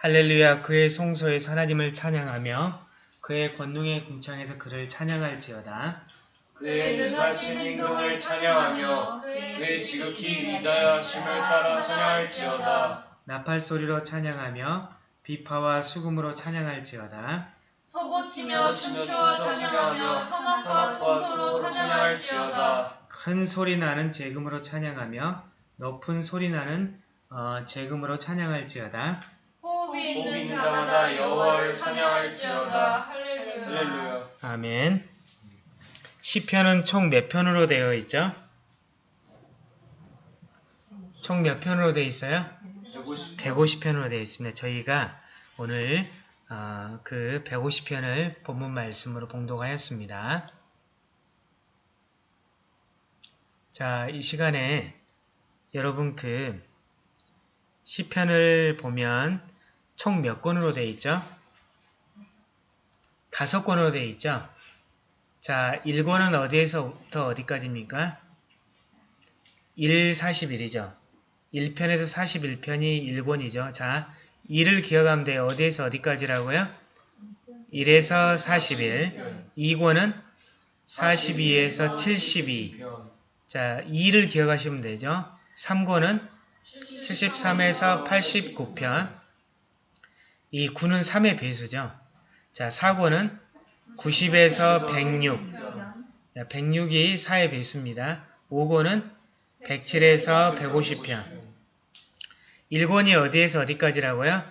할렐루야 그의 송소에서 하나님을 찬양하며 그의 권능의 궁창에서 그를 찬양할지어다. 그의 능하신 행동을 찬양하며 그의 지극히 위대하심을 따라 찬양할지어다. 나팔 소리로 찬양하며 비파와 수금으로 찬양할지어다. 치며 서고치며 춤추어 찬양하며 한옥과 통소로 찬양할지어다. 큰 소리 나는 재금으로 찬양하며 높은 소리 나는 어, 재금으로 찬양할지어다. 호흡 있는 자마다 여호와를 찬양할지어다. 할렐루야. 할렐루야. 아멘. 시편은 총 몇 편으로 되어 있죠? 총 몇 편으로 되어 있어요? 150. 150 편으로 되어 있습니다. 저희가 오늘 어, 그 150편을 본문 말씀으로 봉독하였습니다. 자, 이 시간에 여러분 그 시편을 보면 총 몇 권으로 되어 있죠? 다섯 권으로 되어 있죠? 자, 1권은 어디에서부터 어디까지입니까? 1, 41이죠. 1편에서 41편이 1권이죠. 자, 1을 기억하면 돼요. 어디에서 어디까지라고요? 1에서 41. 2권은 42에서 72. 자, 2를 기억하시면 되죠. 3권은 73에서 89편. 이 9는 3의 배수죠. 자, 4권은 90에서 106. 106이 4의 배수입니다. 5권은 107에서 150편. 1권이 어디에서 어디까지라고요?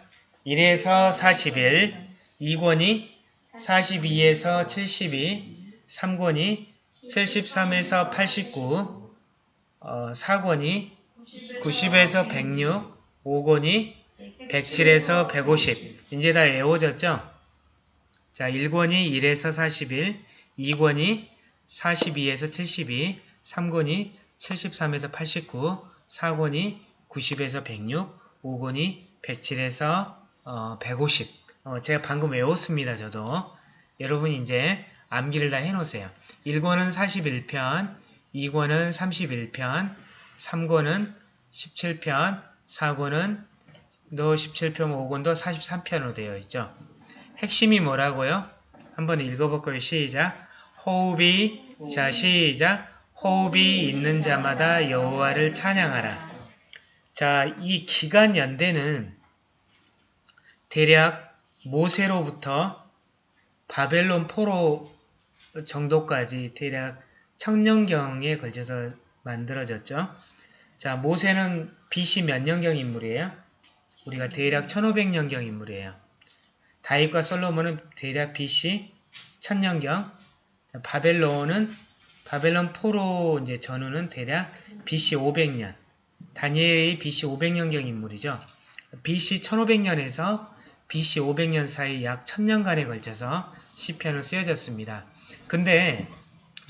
1에서 41, 2권이 42에서 72, 3권이 73에서 89, 어, 4권이 90에서 106, 5권이 107에서 150. 이제 다 외워졌죠? 자, 1권이 1에서 41, 2권이 42에서 72, 3권이 73에서 89, 4권이 90에서 106, 5권이 107에서 어, 150. 어, 제가 방금 외웠습니다. 저도. 여러분 이제 암기를 다 해놓으세요. 1권은 41편, 2권은 31편, 3권은 17편, 4권은 또 17편, 5권도 43편으로 되어 있죠. 핵심이 뭐라고요? 한번 읽어볼까요? 시작. 호흡이, 자 시작. 호흡이 있는 자마다 여호와를 찬양하라. 자, 이 기간 연대는 대략 모세로부터 바벨론 포로 정도까지 대략 청년경에 걸쳐서 만들어졌죠. 자, 모세는 BC 몇 년경 인물이에요? 우리가 대략 1500년경 인물이에요. 다윗과 솔로몬은 대략 BC 1000년경. 자, 바벨론은 바벨론 포로 이제 전후는 대략 BC 500년. 다니엘이 BC 500년경 인물이죠. BC 1500년에서 BC 500년 사이 약 1000년간에 걸쳐서 시편은 쓰여졌습니다. 근데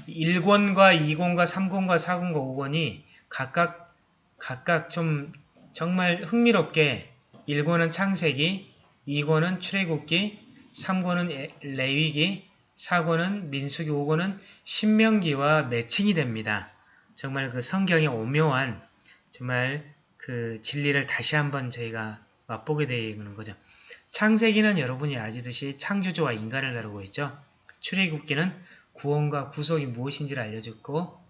1권과 2권과 3권과 4권과 5권이 각각 각각 좀 정말 흥미롭게 1권은 창세기, 2권은 출애굽기, 3권은 레위기, 4권은 민수기, 5권은 신명기와 매칭이 됩니다. 정말 그 성경의 오묘한 정말 그 진리를 다시 한번 저희가 맛보게 되는 거죠. 창세기는 여러분이 아시듯이 창조주와 인간을 다루고 있죠. 출애굽기는 구원과 구속이 무엇인지를 알려줬고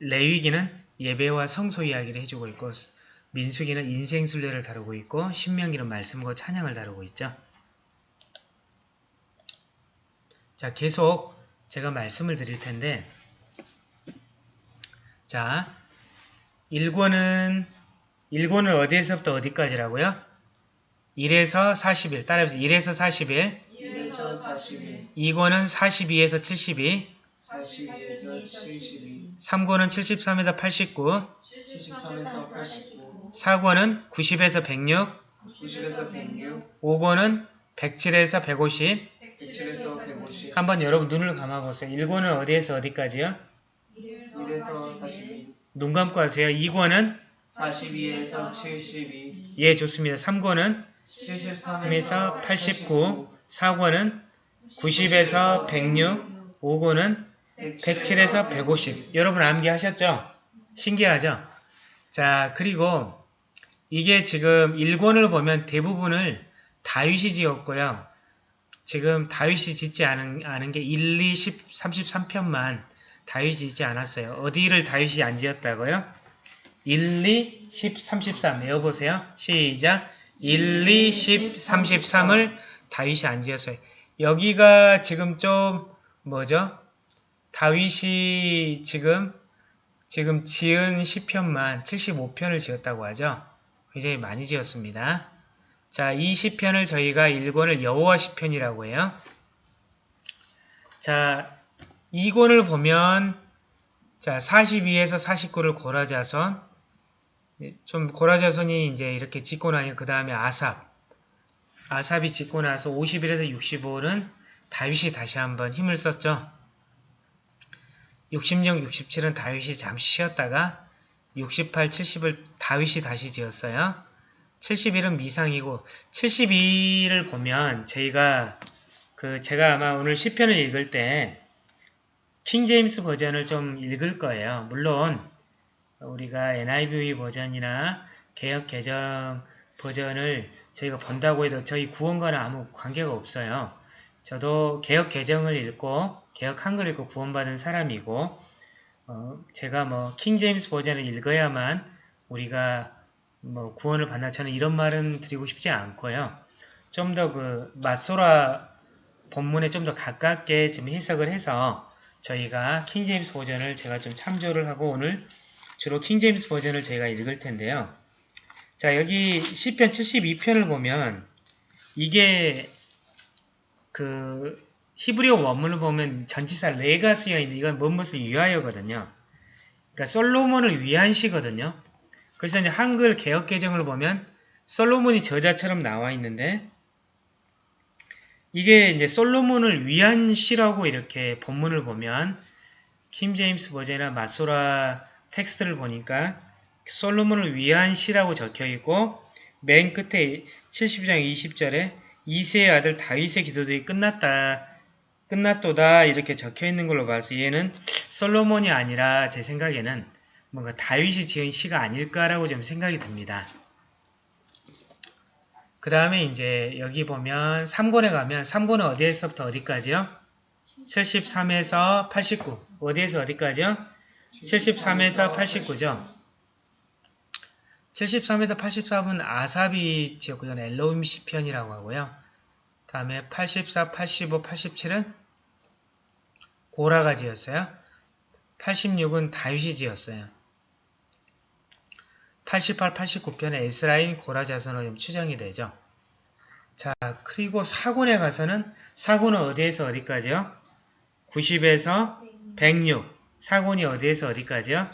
레위기는 예배와 성소 이야기를 해주고 있고 민수기는 인생 순례를 다루고 있고 신명기는 말씀과 찬양을 다루고 있죠. 자, 계속 제가 말씀을 드릴 텐데 자, 1권은 1권은 어디에서부터 어디까지라고요? 1에서 40일 따라해보세요. 1에서 40일 1에서 41, 2권은 42에서 72 42에서 72, 3권은 73에서 89 73에서 89, 4권은 90에서 106 90에서 106, 5권은 107에서 150 107에서 150, 한번 여러분 눈을 감아보세요. 1권은 어디에서 어디까지요? 1에서 42, 눈 감고 하세요. 2권은 42에서 72, 예 좋습니다. 3권은 73에서 3에서 89 4권은 90에서 106 5권은 107에서 150 여러분 암기하셨죠? 신기하죠? 자 그리고 이게 지금 1권을 보면 대부분을 다윗이 지었고요. 지금 다윗이 짓지 않은, 않은 게 1, 2, 10, 33편만 다윗이 짓지 않았어요. 어디를 다윗이 안 지었다고요? 1, 2, 10, 33 외워보세요. 시작! 1, 2, 10, 33을 다윗이 안 지었어요. 여기가 지금 좀 뭐죠? 다윗이 지금 지금 지은 시편만 75편을 지었다고 하죠. 굉장히 많이 지었습니다. 자, 이 시편을 저희가 1권을 여호와 시편이라고 해요. 자, 2권을 보면 자, 42에서 49를 고라자선 좀 고라자선이 이제 이렇게 짓고 나니 그 다음에 아삽 아삽이 짓고 나서 51에서 65는 다윗이 다시 한번 힘을 썼죠. 66, 67은 다윗이 잠시 쉬었다가 68, 70을 다윗이 다시 지었어요. 71은 미상이고 72를 보면 저희가 그 제가 아마 오늘 시편을 읽을 때 킹제임스 버전을 좀 읽을 거예요. 물론 우리가 NIV 버전이나 개혁 개정 버전을 저희가 본다고 해도 저희 구원과는 아무 관계가 없어요. 저도 개혁 개정을 읽고 개혁 한글 읽고 구원받은 사람이고 어, 제가 뭐 킹제임스 버전을 읽어야만 우리가 뭐 구원을 받나 저는 이런 말은 드리고 싶지 않고요. 좀 더 그 마소라 본문에 좀 더 가깝게 좀 해석을 해서 저희가 킹제임스 버전을 제가 좀 참조를 하고 오늘 주로 킹제임스 버전을 제가 읽을 텐데요. 자 여기 시편 72편을 보면 이게 그 히브리어 원문을 보면 전치사 레가스가 있는 이건 무엇을 위하여거든요. 그러니까 솔로몬을 위한 시거든요. 그래서 이제 한글 개혁 개정을 보면 솔로몬이 저자처럼 나와 있는데 이게 이제 솔로몬을 위한 시라고 이렇게 본문을 보면 킹 제임스 버전이나 마소라 텍스트를 보니까 솔로몬을 위한 시라고 적혀 있고 맨 끝에 70장 20절에 이새의 아들 다윗의 기도들이 끝났다. 끝났도다 이렇게 적혀 있는 걸로 봐서 얘는 솔로몬이 아니라 제 생각에는 뭔가 다윗이 지은 시가 아닐까라고 좀 생각이 듭니다. 그 다음에 이제 여기 보면 3권에 가면 3권은 어디에서부터 어디까지요? 73에서 89 어디에서 어디까지요? 73에서 89죠. 73에서 83은 아삽이 지었고요. 엘로임 시편이라고 하고요. 다음에 84, 85, 87은 고라가 지었어요. 86은 다윗이 지었어요. 88, 89편에 에스라인 고라 자손으로 좀 추정이 되죠. 자, 그리고 사군에 가서는 사군은 어디에서 어디까지요? 90에서 106. 사군이 어디에서 어디까지요?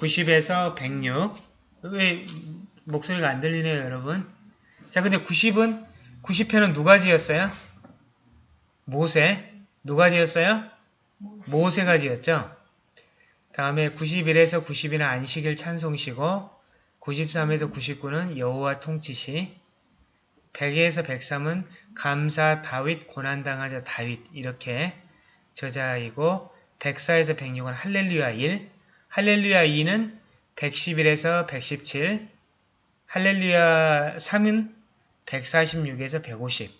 90에서 106. 왜 목소리가 안 들리네요, 여러분? 자, 근데 90은 90편은 누가 지었어요? 모세. 누가 지었어요? 모세가 지었죠. 다음에 91에서 92는 안식일 찬송시고 93에서 99는 여호와 통치시 100에서 103은 감사 다윗 고난당하자 다윗 이렇게 저자이고 104에서 106은 할렐루야 1 할렐루야 2는 111에서 117 할렐루야 3은 146에서 150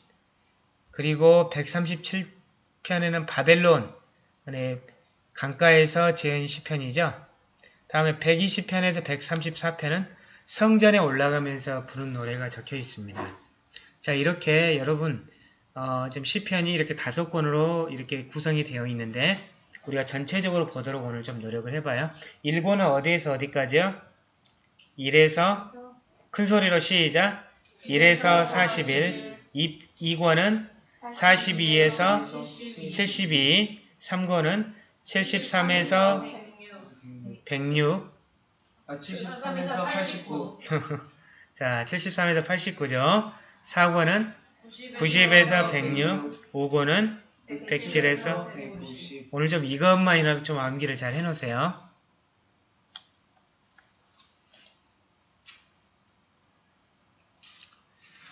그리고 137편에는 바벨론 강가에서 지은 시편이죠. 다음에 120편에서 134편은 성전에 올라가면서 부른 노래가 적혀 있습니다. 자 이렇게 여러분 어, 지금 시편이 이렇게 다섯 권으로 이렇게 구성이 되어 있는데 우리가 전체적으로 보도록 오늘 좀 노력을 해봐요. 1권은 어디에서 어디까지요? 1에서 큰 소리로 시작 1에서 41 2, 2권은 42에서 72 3권은 73에서 106 아, 73에서 89. 자 73에서 89죠. 4권은 90에서 106 5권은 107에서 190. 오늘 좀 이것만이라도 좀 암기를 잘 해놓으세요.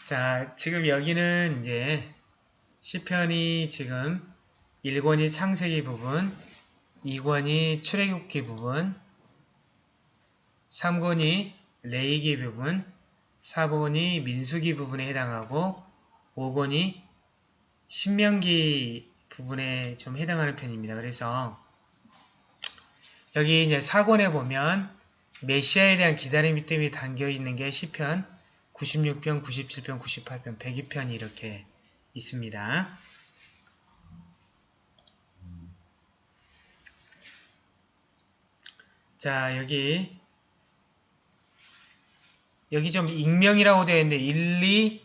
자, 지금 여기는 이제 시편이 지금 1권이 창세기 부분, 2권이 출애굽기 부분, 3권이 레이기 부분, 4번이 민수기 부분에 해당하고 5번이 신명기 부분에 좀 해당하는 편입니다. 그래서 여기 이제 4권에 보면 메시아에 대한 기다림이 때문에 담겨 있는 게 시편 96편, 97편, 98편, 102편이 이렇게 있습니다. 자, 여기 여기 좀 익명이라고 되어 있는데 1, 2,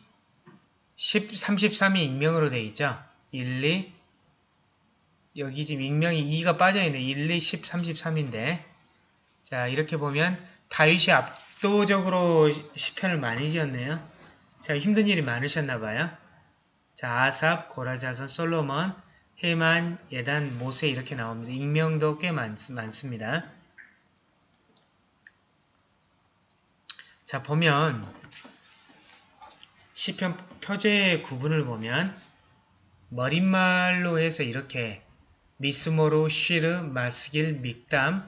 10, 33이 익명으로 되어 있죠. 1, 2 여기 지금 익명이 2가 빠져있네. 1, 2, 10, 33인데 자 이렇게 보면 다윗이 압도적으로 시편을 많이 지었네요. 자 힘든 일이 많으셨나봐요. 자 아삽, 고라자선, 솔로몬, 헤만, 예단, 모세 이렇게 나옵니다. 익명도 꽤 많, 많습니다. 자 보면 시편 표제의 구분을 보면 머릿말로 해서 이렇게 미스모로, 쉬르, 마스길, 믹담,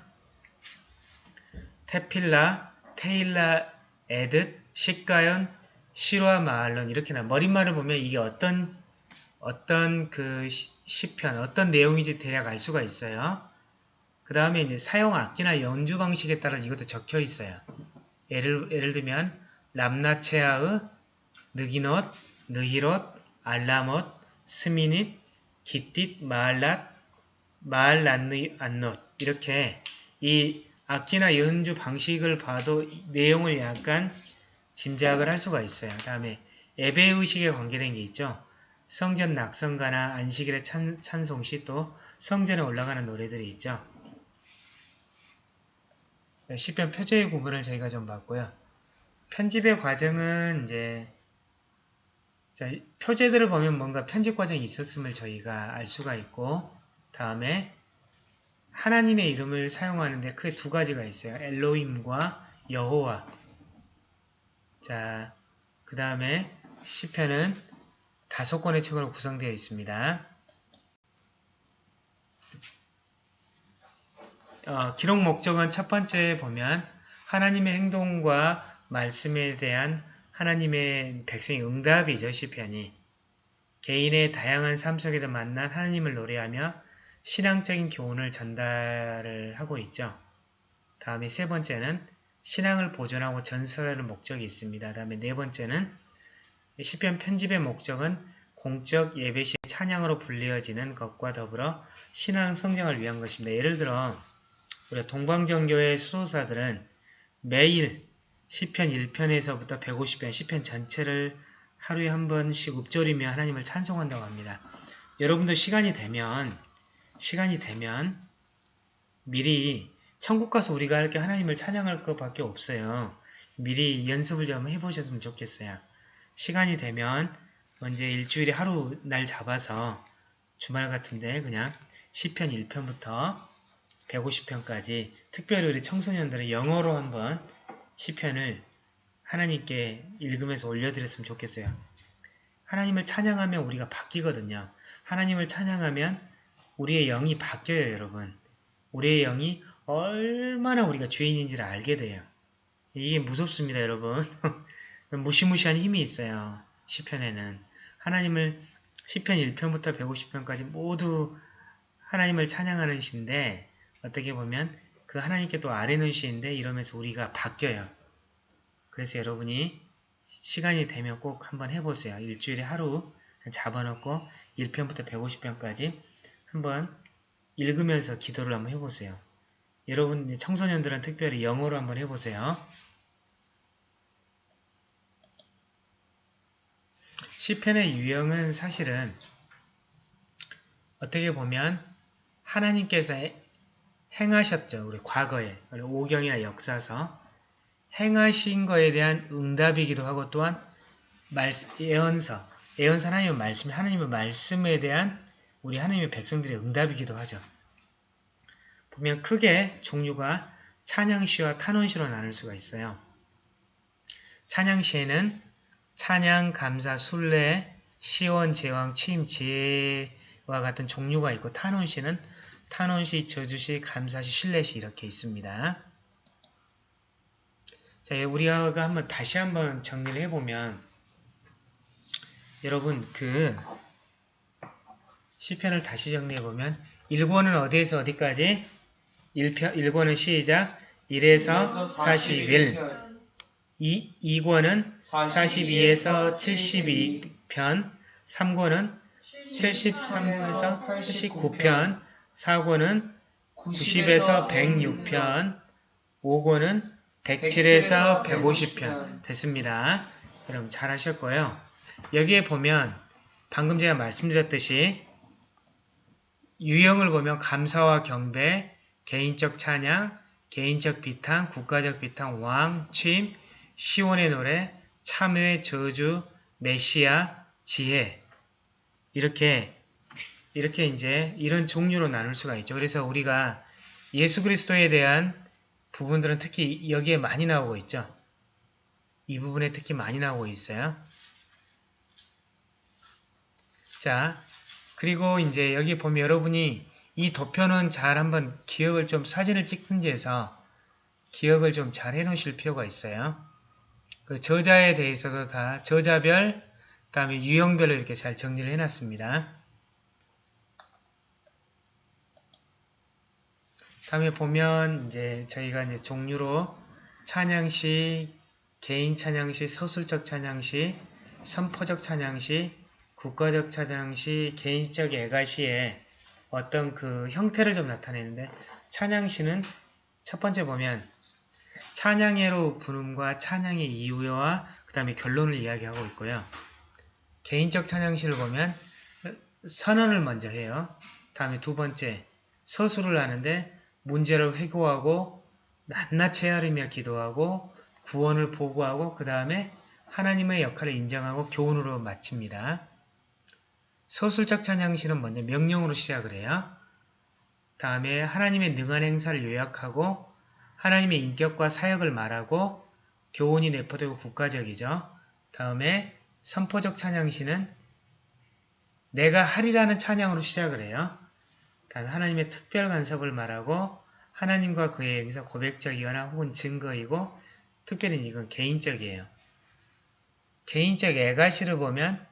테필라, 테일라, 에듯, 식가연, 시로아 마알론 이렇게 나 머릿말을 보면 이게 어떤 어떤 그 시- 시편 어떤 내용인지 대략 알 수가 있어요. 그 다음에 이제 사용 악기나 연주 방식에 따라 이것도 적혀 있어요. 예를 예를 들면 람나체아의 느기넛, 느히롯, 알라못, 스미닛, 기띠, 마알랏, 마알란느 안넛 이렇게 이 악기나 연주 방식을 봐도 이 내용을 약간 짐작을 할 수가 있어요. 다음에 예배의식에 관계된 게 있죠. 성전 낙성가나 안식일의 찬, 찬송시 또 성전에 올라가는 노래들이 있죠. 네, 시편 표제의 구분을 저희가 좀 봤고요. 편집의 과정은 이제 자, 표제들을 보면 뭔가 편집 과정이 있었음을 저희가 알 수가 있고 다음에 하나님의 이름을 사용하는데 크게 두 가지가 있어요. 엘로임과 여호와 자, 그 다음에 시편은 다섯 권의 책으로 구성되어 있습니다. 어, 기록 목적은 첫 번째 보면 하나님의 행동과 말씀에 대한 하나님의 백성의 응답이죠. 시편이. 개인의 다양한 삶 속에서 만난 하나님을 노래하며 신앙적인 교훈을 전달을 하고 있죠. 다음에 세 번째는 신앙을 보존하고 전설하는 목적이 있습니다. 다음에 네 번째는 시편 편집의 목적은 공적 예배 시 찬양으로 불리어지는 것과 더불어 신앙 성장을 위한 것입니다. 예를 들어 우리 동방정교회 수도사들은 매일 시편 1편에서부터 150편 시편 전체를 하루에 한 번씩 읊조리며 하나님을 찬송한다고 합니다. 여러분도 시간이 되면 시간이 되면 미리 천국 가서 우리가 할 게 하나님을 찬양할 것밖에 없어요. 미리 연습을 좀 해보셨으면 좋겠어요. 시간이 되면 언제 일주일에 하루 날 잡아서 주말 같은데 그냥 시편 1편부터 150편까지 특별히 우리 청소년들은 영어로 한번 시편을 하나님께 읽으면서 올려드렸으면 좋겠어요. 하나님을 찬양하면 우리가 바뀌거든요. 하나님을 찬양하면 우리의 영이 바뀌어요, 여러분. 우리의 영이 얼마나 우리가 죄인인지를 알게 돼요. 이게 무섭습니다, 여러분. 무시무시한 힘이 있어요. 시편에는. 하나님을 시편 1편부터 150편까지 모두 하나님을 찬양하는 시인데 어떻게 보면 그 하나님께 또 아뢰는 시인데 이러면서 우리가 바뀌어요. 그래서 여러분이 시간이 되면 꼭 한번 해보세요. 일주일에 하루 잡아놓고 1편부터 150편까지 한번 읽으면서 기도를 한번 해보세요. 여러분 청소년들은 특별히 영어로 한번 해보세요. 시편의 유형은 사실은 어떻게 보면 하나님께서 행하셨죠. 우리 과거에 오경이나 역사서 행하신 거에 대한 응답이기도 하고 또한 예언서, 예언서 하나님의 말씀, 하나님의 말씀에 대한 우리 하나님의 백성들의 응답이기도 하죠. 보면 크게 종류가 찬양시와 탄원시로 나눌 수가 있어요. 찬양시에는 찬양, 감사, 순례, 시원, 제왕, 취임, 지혜와 같은 종류가 있고 탄원시는 탄원시, 저주시, 감사시, 신뢰시 이렇게 있습니다. 자, 우리가 한번 다시 한번 정리를 해보면 여러분 그 시편을 다시 정리해보면 1권은 어디에서 어디까지? 1편, 1권은 시작 1에서 41 2, 2권은 42에서 72편 3권은 73에서 79편 4권은 90에서 106편 5권은 107에서 150편 됐습니다. 여러분 잘 하셨고요. 여기에 보면 방금 제가 말씀드렸듯이 유형을 보면 감사와 경배, 개인적 찬양, 개인적 비탄, 국가적 비탄, 왕, 취임, 시온의 노래, 참회, 저주, 메시아, 지혜 이렇게 이렇게 이제 이런 종류로 나눌 수가 있죠. 그래서 우리가 예수 그리스도에 대한 부분들은 특히 여기에 많이 나오고 있죠. 이 부분에 특히 많이 나오고 있어요. 자, 그리고 이제 여기 보면 여러분이 이 도표는 잘 한번 기억을 좀 사진을 찍든지 해서 기억을 좀 잘 해놓으실 필요가 있어요. 그 저자에 대해서도 다 저자별, 그 다음에 유형별로 이렇게 잘 정리를 해놨습니다. 다음에 보면 이제 저희가 이제 종류로 찬양시, 개인 찬양시, 서술적 찬양시, 선포적 찬양시, 국가적 찬양 시, 개인적 애가시에 어떤 그 형태를 좀 나타내는데 찬양 시는 첫 번째 보면 찬양회로 부름과 찬양의 이유와 그 다음에 결론을 이야기하고 있고요. 개인적 찬양시를 보면 선언을 먼저 해요. 다음에 두 번째 서술을 하는데 문제를 회고하고 낱낱이 헤아리며 기도하고 구원을 보고하고 그 다음에 하나님의 역할을 인정하고 교훈으로 마칩니다. 서술적 찬양시는 먼저 명령으로 시작을 해요. 다음에 하나님의 능한 행사를 요약하고 하나님의 인격과 사역을 말하고 교훈이 내포되고 국가적이죠. 다음에 선포적 찬양시는 내가 하리라는 찬양으로 시작을 해요. 단 하나님의 특별 간섭을 말하고 하나님과 그의 행사 고백적이거나 혹은 증거이고 특별히 이건 개인적이에요. 개인적 애가시를 보면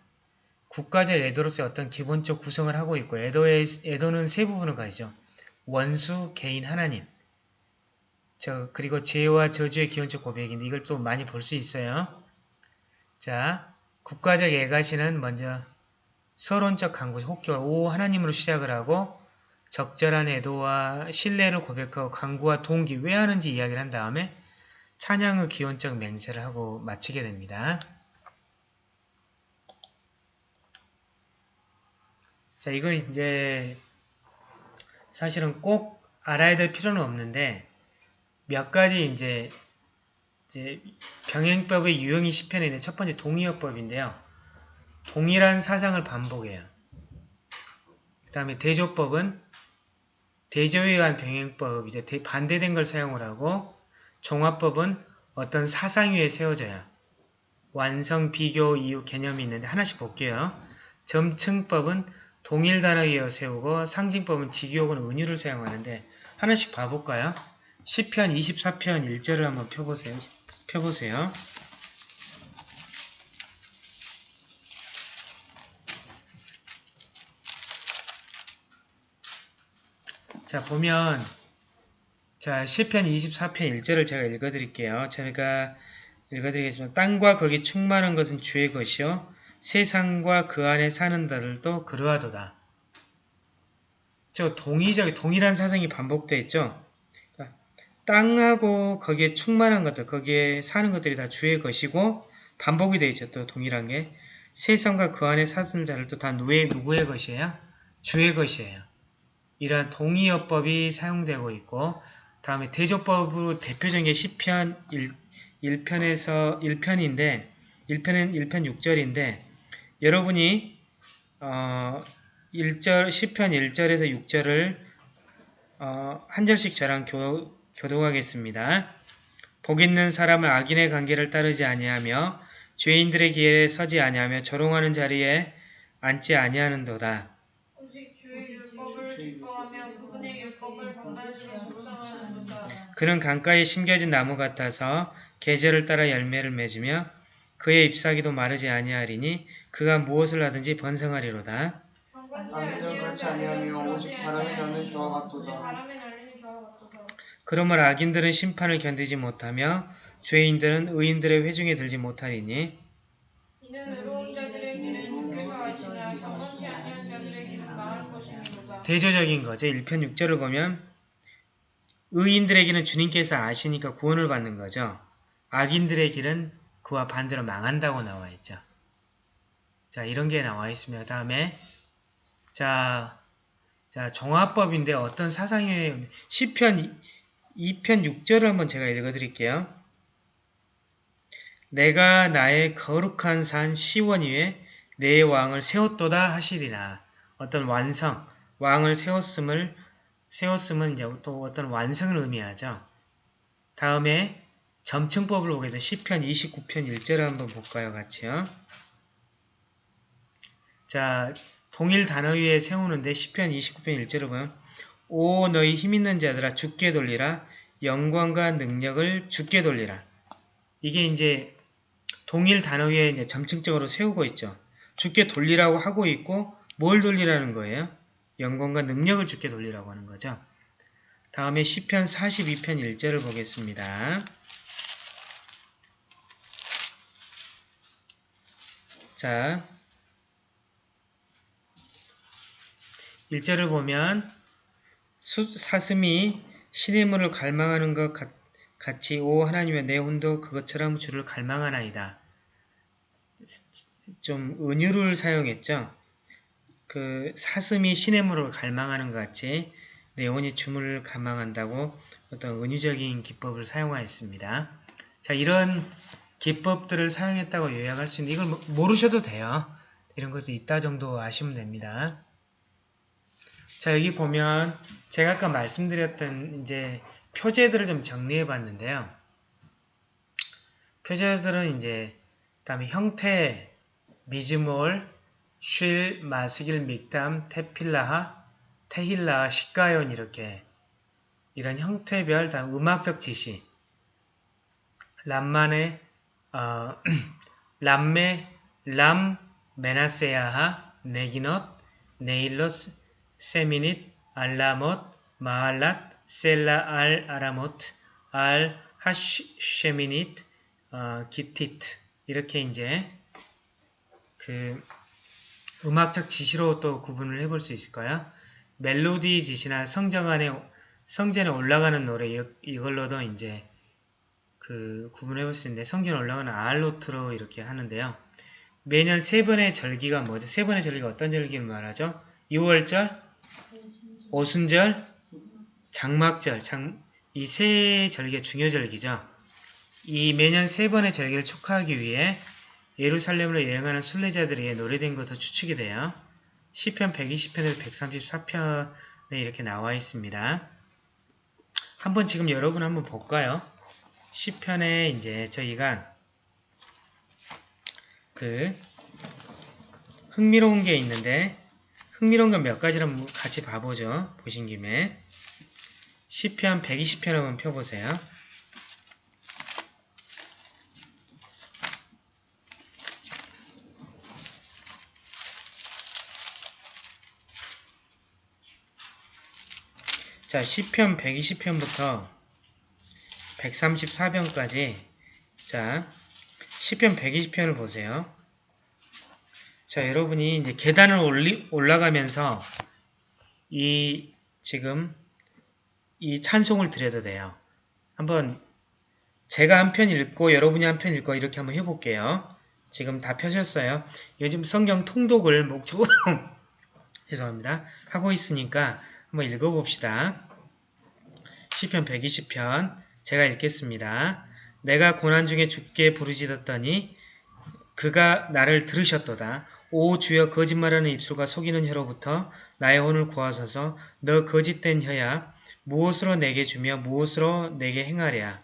국가적 애도로서의 어떤 기본적 구성을 하고 있고 애도의, 애도는 세 부분을 가지죠. 원수, 개인, 하나님. 저 그리고 죄와 저주의 기본적 고백인데 이걸 또 많이 볼 수 있어요. 자, 국가적 애가시는 먼저 서론적 강구, 혹교와 오 하나님으로 시작을 하고 적절한 애도와 신뢰를 고백하고 강구와 동기 왜 하는지 이야기를 한 다음에 찬양의 기원적 맹세를 하고 마치게 됩니다. 자, 이거 이제 사실은 꼭 알아야 될 필요는 없는데 몇 가지 이제 이제 병행법의 유형이 10편에 있는 첫 번째 동의어법인데요. 동일한 사상을 반복해요. 그 다음에 대조법은 대조에 의한 병행법, 이제 반대된 걸 사용을 하고 종합법은 어떤 사상 위에 세워져요. 완성, 비교, 이유, 개념이 있는데 하나씩 볼게요. 점층법은 동일 단어 위에 세우고 상징법은 직유 혹은 은유를 사용하는데 하나씩 봐볼까요? 10편, 24편 1절을 한번 펴보세요. 펴보세요. 자, 보면 자, 10편 24편 1절을 제가 읽어드릴게요. 제가 읽어드리겠습니다. 땅과 거기 충만한 것은 주의 것이요 세상과 그 안에 사는 자들도 그러하도다. 저 동의적, 동일한 사상이 반복되어 있죠. 땅하고 거기에 충만한 것들, 거기에 사는 것들이 다 주의 것이고 반복이 되어 있죠. 또 동일한 게 세상과 그 안에 사는 자들도 다 누구의, 누구의 것이에요? 주의 것이에요. 이러한 동의어법이 사용되고 있고 다음에 대조법으로 대표적인 게 10편 1, 편에서 1편인데 1편은 1편 6절인데 여러분이 어, 1절 10편 1절에서 6절을 어, 한 절씩 저랑 교, 교독하겠습니다. 복 있는 사람은 악인의 관계를 따르지 아니하며 죄인들의 길에 서지 아니하며 조롱하는 자리에 앉지 아니하는도다. 그는 강가에 심겨진 나무 같아서 계절을 따라 열매를 맺으며 그의 잎사귀도 마르지 아니하리니 그가 무엇을 하든지 번성하리로다. 그러므로 악인들은 심판을 견디지 못하며 죄인들은 의인들의 회중에 들지 못하리니. 대조적인 거죠. 1편 6절을 보면 의인들의 길은 주님께서 아시니까 구원을 받는 거죠. 악인들의 길은 그와 반대로 망한다고 나와 있죠. 자, 이런 게 나와 있습니다. 다음에 자, 자 종합법인데 어떤 사상의 10편 2편 6절을 한번 제가 읽어 드릴게요. 내가 나의 거룩한 산 시원 위에 내 왕을 세웠도다 하시리라. 어떤 완성, 왕을 세웠음을 세웠음은 이제 또 어떤 완성을 의미하죠. 다음에 점층법을 보겠습니다. 10편 29편 1절을 한번 볼까요? 같이요. 자, 동일 단어 위에 세우는데 10편 29편 1절을 보면 오 너희 힘 있는 자들아 죽게 돌리라 영광과 능력을 죽게 돌리라. 이게 이제 동일 단어 위에 이제 점층적으로 세우고 있죠. 죽게 돌리라고 하고 있고 뭘 돌리라는 거예요? 영광과 능력을 주께 돌리라고 하는 거죠. 다음에 시편 42편 1절을 보겠습니다. 자, 1절을 보면 수, 사슴이 시냇물을 갈망하는 것 같, 같이 오 하나님의 내 혼도 그것처럼 주를 갈망하나이다. 좀 은유를 사용했죠. 그 사슴이 시냇물을 갈망하는 것 같이 네온이 주물을 갈망한다고 어떤 은유적인 기법을 사용하였습니다. 자, 이런 기법들을 사용했다고 요약할 수 있는 이걸 모- 모르셔도 돼요. 이런 것도 있다 정도 아시면 됩니다. 자, 여기 보면 제가 아까 말씀드렸던 이제 표제들을 좀 정리해 봤는데요. 표제들은 이제 그다음에 형태, 미즈몰, 쉴, 마스길, 믹담, 테필라하, 테힐라, 시가연 이렇게 이런 형태별 다음 음악적 지시 람만의 어, 람메, 람, 메나세아하, 네기넛, 네일로스, 세미닛, 알라못, 마알랏, 셀라 알 아라못, 알 하쉐미닛, 어, 기티트 이렇게 이제 그 음악적 지시로 또 구분을 해볼 수 있을까요? 멜로디 지시나 성정 안에 성전에 올라가는 노래 이- 이걸로도 이제 그 구분해 볼 수 있는데 성전에 올라가는 알로트로 이렇게 하는데요. 매년 세 번의 절기가 뭐죠? 세 번의 절기가 어떤 절기를 말하죠? 6월절, 오순절, 장막절, 장, 이세 절기가 중요 절기죠. 이 매년 세 번의 절기를 축하하기 위해 예루살렘으로 여행하는 순례자들에게 노래된 것으로 추측이 돼요. 시편 120편에서 134편에 이렇게 나와 있습니다. 한번 지금 여러분 한번 볼까요? 시편에 이제 저희가 그 흥미로운 게 있는데 흥미로운 건 몇 가지를 같이 봐보죠. 보신 김에 시편 120편 한번 펴보세요. 자, 시편 120편부터 134편까지 자, 시편 120편을 보세요. 자, 여러분이 이제 계단을 올리, 올라가면서 이 지금 이 찬송을 드려도 돼요. 한번 제가 한 편 읽고 여러분이 한 편 읽고 이렇게 한번 해볼게요. 지금 다 펴셨어요. 요즘 성경 통독을 목적으로 죄송합니다. 하고 있으니까 한번 읽어봅시다. 시편 120편 제가 읽겠습니다. 내가 고난 중에 주께 부르짖었더니 그가 나를 들으셨도다. 오 주여 거짓말하는 입술과 속이는 혀로부터 나의 혼을 구하소서. 너 거짓된 혀야. 무엇으로 내게 주며 무엇으로 내게 행하랴.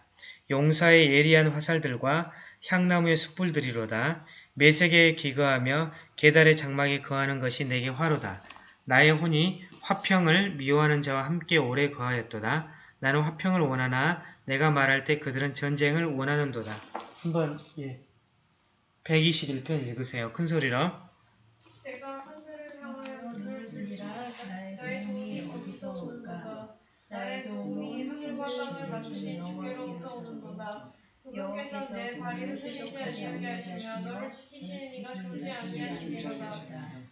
용사의 예리한 화살들과 향나무의 숯불들이로다. 매색에 기거하며 계달의 장막에 거하는 것이 내게 화로다. 나의 혼이 화평을 미워하는 자와 함께 오래 거하였도다. 나는 화평을 원하나 내가 말할 때 그들은 전쟁을 원하는도다. 한번 예. 121편 읽으세요. 큰 소리로. 내가 하늘을 향하여 눈을 들리라 나의 도움이 어디서 오는가 나의 도움이 하늘과 땅을 만드신 주께로부터 오는도다 그분께서 내 발이 흔들리지 아니하게 하시며 너를 지키시는 이가 졸지 아니하시리로다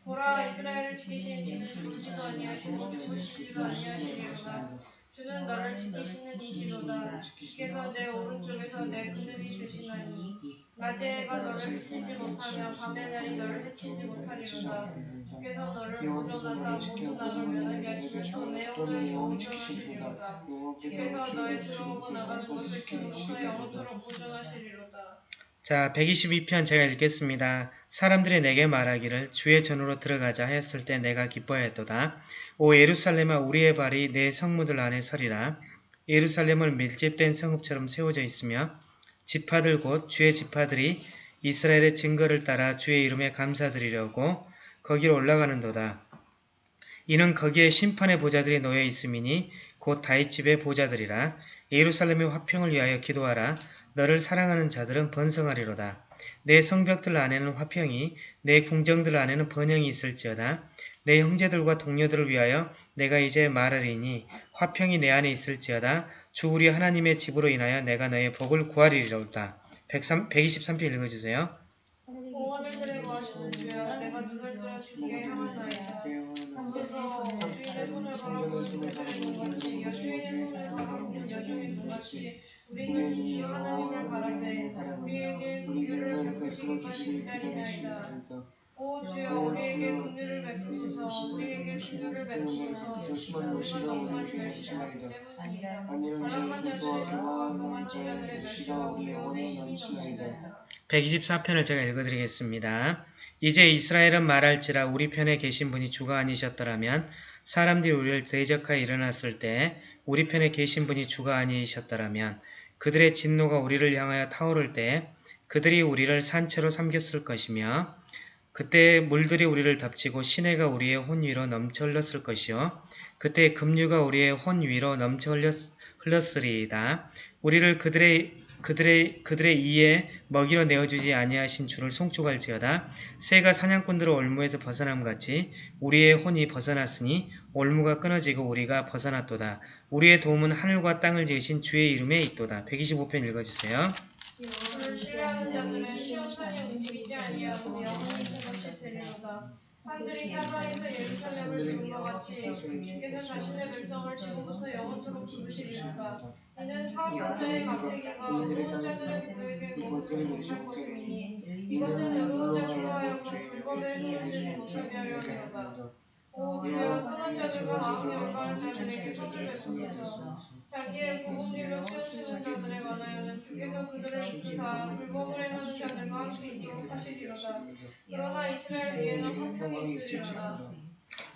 보라 이스라엘을 지키시는 이는 졸지도 아니하시고 주무시지도 아니하시리로다 주는 너를 지키시는 이시로다. 주께서 내 오른쪽에서 내 그늘이 되시나니 낮에 해가 너를 해치지 못하며 밤의 날이 너를 해치지 못하리로다. 주께서 너를 보존하사 모든 악을 면하게 하시며 내 영혼을 보존하시리로다. 주께서 너의 들어오고 나가는 것을 지금부터 영원토록 보존하시리로다 자, 122편 제가 읽겠습니다. 사람들이 내게 말하기를 주의 전으로 들어가자 하였을 때 내가 기뻐하였도다. 오 예루살렘아 우리의 발이 내 성무들 안에 서리라. 예루살렘은 밀집된 성읍처럼 세워져 있으며 지파들 곧 주의 지파들이 이스라엘의 증거를 따라 주의 이름에 감사드리려고 거기로 올라가는도다. 이는 거기에 심판의 보좌들이 놓여 있음이니 곧 다윗집의 보좌들이라. 예루살렘의 화평을 위하여 기도하라. 너를 사랑하는 자들은 번성하리로다. 내 성벽들 안에는 화평이, 내 궁정들 안에는 번영이 있을지어다. 내 형제들과 동료들을 위하여 내가 이제 말하리니 화평이 내 안에 있을지어다. 주 우리 하나님의 집으로 인하여 내가 너의 복을 구하리로다. 103, 123편 읽어주세요. 우리는 주 하나님을 바라되 우리에게 긍휼을 베푸시기까지 기다리나이다. 오 주여 우리에게 긍휼을 베푸소서. 우리에게 긍휼을 베푸소서. 우리가 너무 많이 멸시하기 때문이다. 사랑한 자들의 조화와 공한 자들의 멸시가 우리 영혼에 힘이다 124편을 제가 읽어드리겠습니다. 이제 이스라엘은 말할지라 우리 편에 계신 분이 주가 아니셨더라면 사람들이 우리를 대적하여 일어났을 때 우리 편에 계신 분이 주가 아니셨더라면 그들의 진노가 우리를 향하여 타오를 때 그들이 우리를 산채로 삼겼을 것이며 그때 물들이 우리를 덮치고 시내가 우리의 혼 위로 넘쳐 흘렀을 것이요 그때 급류가 우리의 혼 위로 넘쳐 흘렸, 흘렀으리이다. 우리를 그들의 그들의 그들의 이에 먹이로 내어주지 아니하신 주를 송축할지어다. 새가 사냥꾼들의 올무에서 벗어남 같이 우리의 혼이 벗어났으니 올무가 끊어지고 우리가 벗어났도다. 우리의 도움은 하늘과 땅을 지으신 주의 이름에 있도다. 125편 읽어주세요. 산들이 사사에서 예루살렘을 것 같이 주께서 자신의 백성을 지금부터 영원토록 부르시리로다. 이는 막대기가 어두운 자들은 그에게 거룩을 못할 것이니 이것은 어두운 자들과 하여 그 불법에 손을 못하게 하려 함이로다. 오 주여 선한 자들과 마음이 올바른 자들에게 손을 베푸소서 자기의 굽은 길로 치우치는 자들에 관하여는 주께서 그들을 부사 불법을 행하는 자들과 함께 있도록 하시리로다. 그러나 이스라엘 위에는 화평이 있으리로다.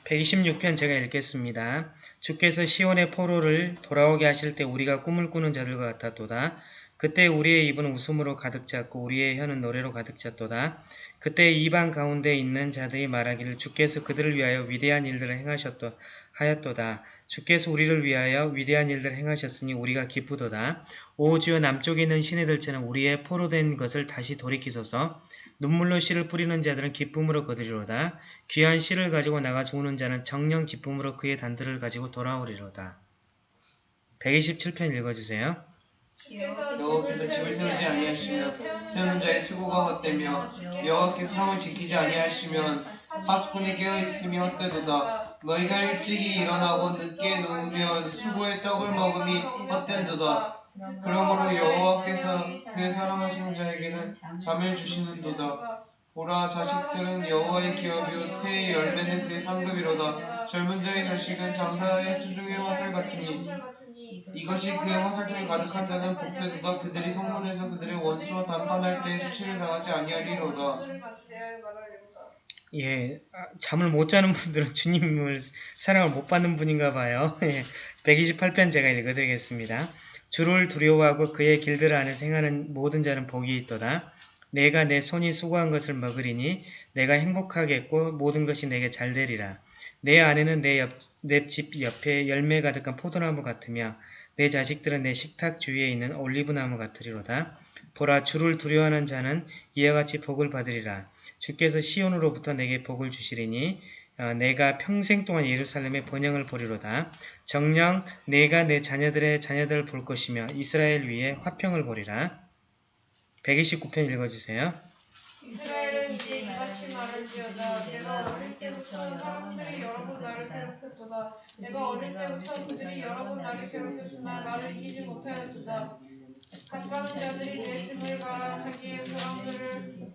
126편 제가 읽겠습니다. 주께서 시온의 포로를 돌아오게 하실 때 우리가 꿈을 꾸는 자들과 같았도다. 그때 우리의 입은 웃음으로 가득 찼고 우리의 혀는 노래로 가득 찼도다. 그때 이방 가운데 있는 자들이 말하기를 주께서 그들을 위하여 위대한 일들을 행하셨도 하였도다. 주께서 우리를 위하여 위대한 일들을 행하셨으니 우리가 기쁘도다. 오 주여 남쪽에 있는 시내들처럼 우리의 포로된 것을 다시 돌이키소서. 눈물로 씨를 뿌리는 자들은 기쁨으로 거두리로다. 귀한 씨를 가지고 나가 죽는 자는 정령 기쁨으로 그의 단들을 가지고 돌아오리로다. 127편 읽어주세요. 여호와께서 집을 세우지 아니하시며 세우는 자의 수고가 헛되며 여호와께서 성을 지키지 아니하시면 파수꾼이 깨어있으며 헛되도다 너희가 일찍이 일어나고 늦게 누우면 수고의 떡을 먹음이 헛된도다 그러므로 여호와께서 그의 사랑하시는 자에게는 잠을 주시는도다. 보라 자식들은 여호와의 기업이요 태의 열매는 그의 상급이로다. 젊은 자의 자식은 장사의 수중의 화살 같으니 이것이 그의 화살통이 가득한 자는 복되도다. 그들이 성문에서 그들의 원수와 담판할 때 수치를 당하지 아니하리로다. 예, 아, 잠을 못 자는 분들은 주님을 사랑을 못 받는 분인가 봐요. 예, 128편 제가 읽어드리겠습니다. 주를 두려워하고 그의 길들 안에 생하는 모든 자는 복이 있도다. 내가 내 손이 수고한 것을 먹으리니 내가 행복하겠고 모든 것이 내게 잘 되리라. 내 안에는 내 집 옆에 열매 가득한 포도나무 같으며 내 자식들은 내 식탁 주위에 있는 올리브나무 같으리로다. 보라 주를 두려워하는 자는 이와 같이 복을 받으리라. 주께서 시온으로부터 내게 복을 주시리니 어, 내가 평생 동안 예루살렘의 번영을 보리로다. 정녕 내가 내 자녀들의 자녀들을 볼 것이며 이스라엘 위에 화평을 보리라. 129편 읽어주세요. 이스라엘은 이제 이같이 말할지어다 내가 어릴 때부터 사람들이 여러 번 나를 괴롭혔도다 내가 어릴 때부터 그들이 여러 번 나를 괴롭혔으나 나를 이기지 못하였도다 가까운 자들이 내 등을 갈아 자기의 사람들을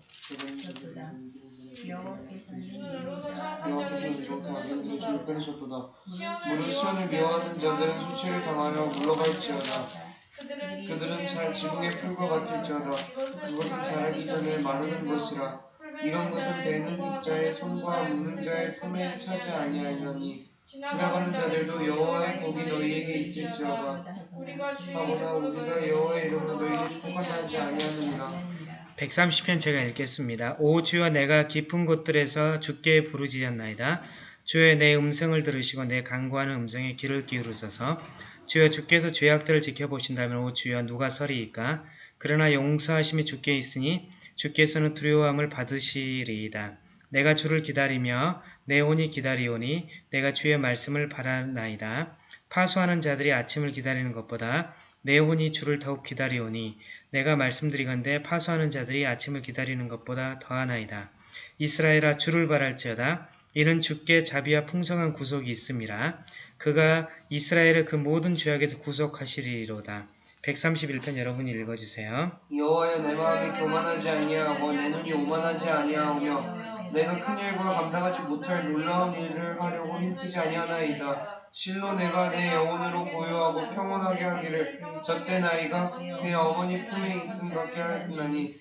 이렇게 끊으셨도다. 무릇 시온을 미워하는 자들은 수치를 당하여 물러갈지어다. 그들은 잘 지붕의 풀과 같을지어다. 그것은 자라기 전에 마르는 것이라. 이런 것은 내는 자의 손과 묻는 자의 품에 차지 아니하려니 지나가는 자들도 여호와의 복이 너희에게 있을지어다. 하거나 우리가 여호와의 이름으로 너희에게 축복한다 하지 아니하느니라. 130편 제가 읽겠습니다. 오 주여 내가 깊은 곳들에서 주께 부르짖었나이다. 주여 내 음성을 들으시고 내 간구하는 음성에 귀를 기울이소서. 주여 주께서 죄악들을 지켜보신다면 오 주여 누가 서리이까? 그러나 용서하심이 주께 있으니 주께서는 두려움을 받으시리이다. 내가 주를 기다리며 내 혼이 기다리오니 내가 주의 말씀을 바라나이다. 파수하는 자들이 아침을 기다리는 것보다 내 혼이 주를 더욱 기다리오니 내가 말씀드리건대 파수하는 자들이 아침을 기다리는 것보다 더하나이다. 이스라엘아 주를 바랄지어다. 이는 주께 자비와 풍성한 구속이 있음이라. 그가 이스라엘을 그 모든 죄악에서 구속하시리로다. 131편 여러분이 읽어주세요. 여호와여 내 마음이 교만하지 아니하고 내 눈이 오만하지 아니하오며 내가 큰 일과 감당하지 못할 놀라운 일을 하려고 힘쓰지 아니하나이다. 실로 내가 내 영혼으로 고요하고 평온하게 하기를 젖된 아이가 그 어머니 품에 있음 같게 하였나니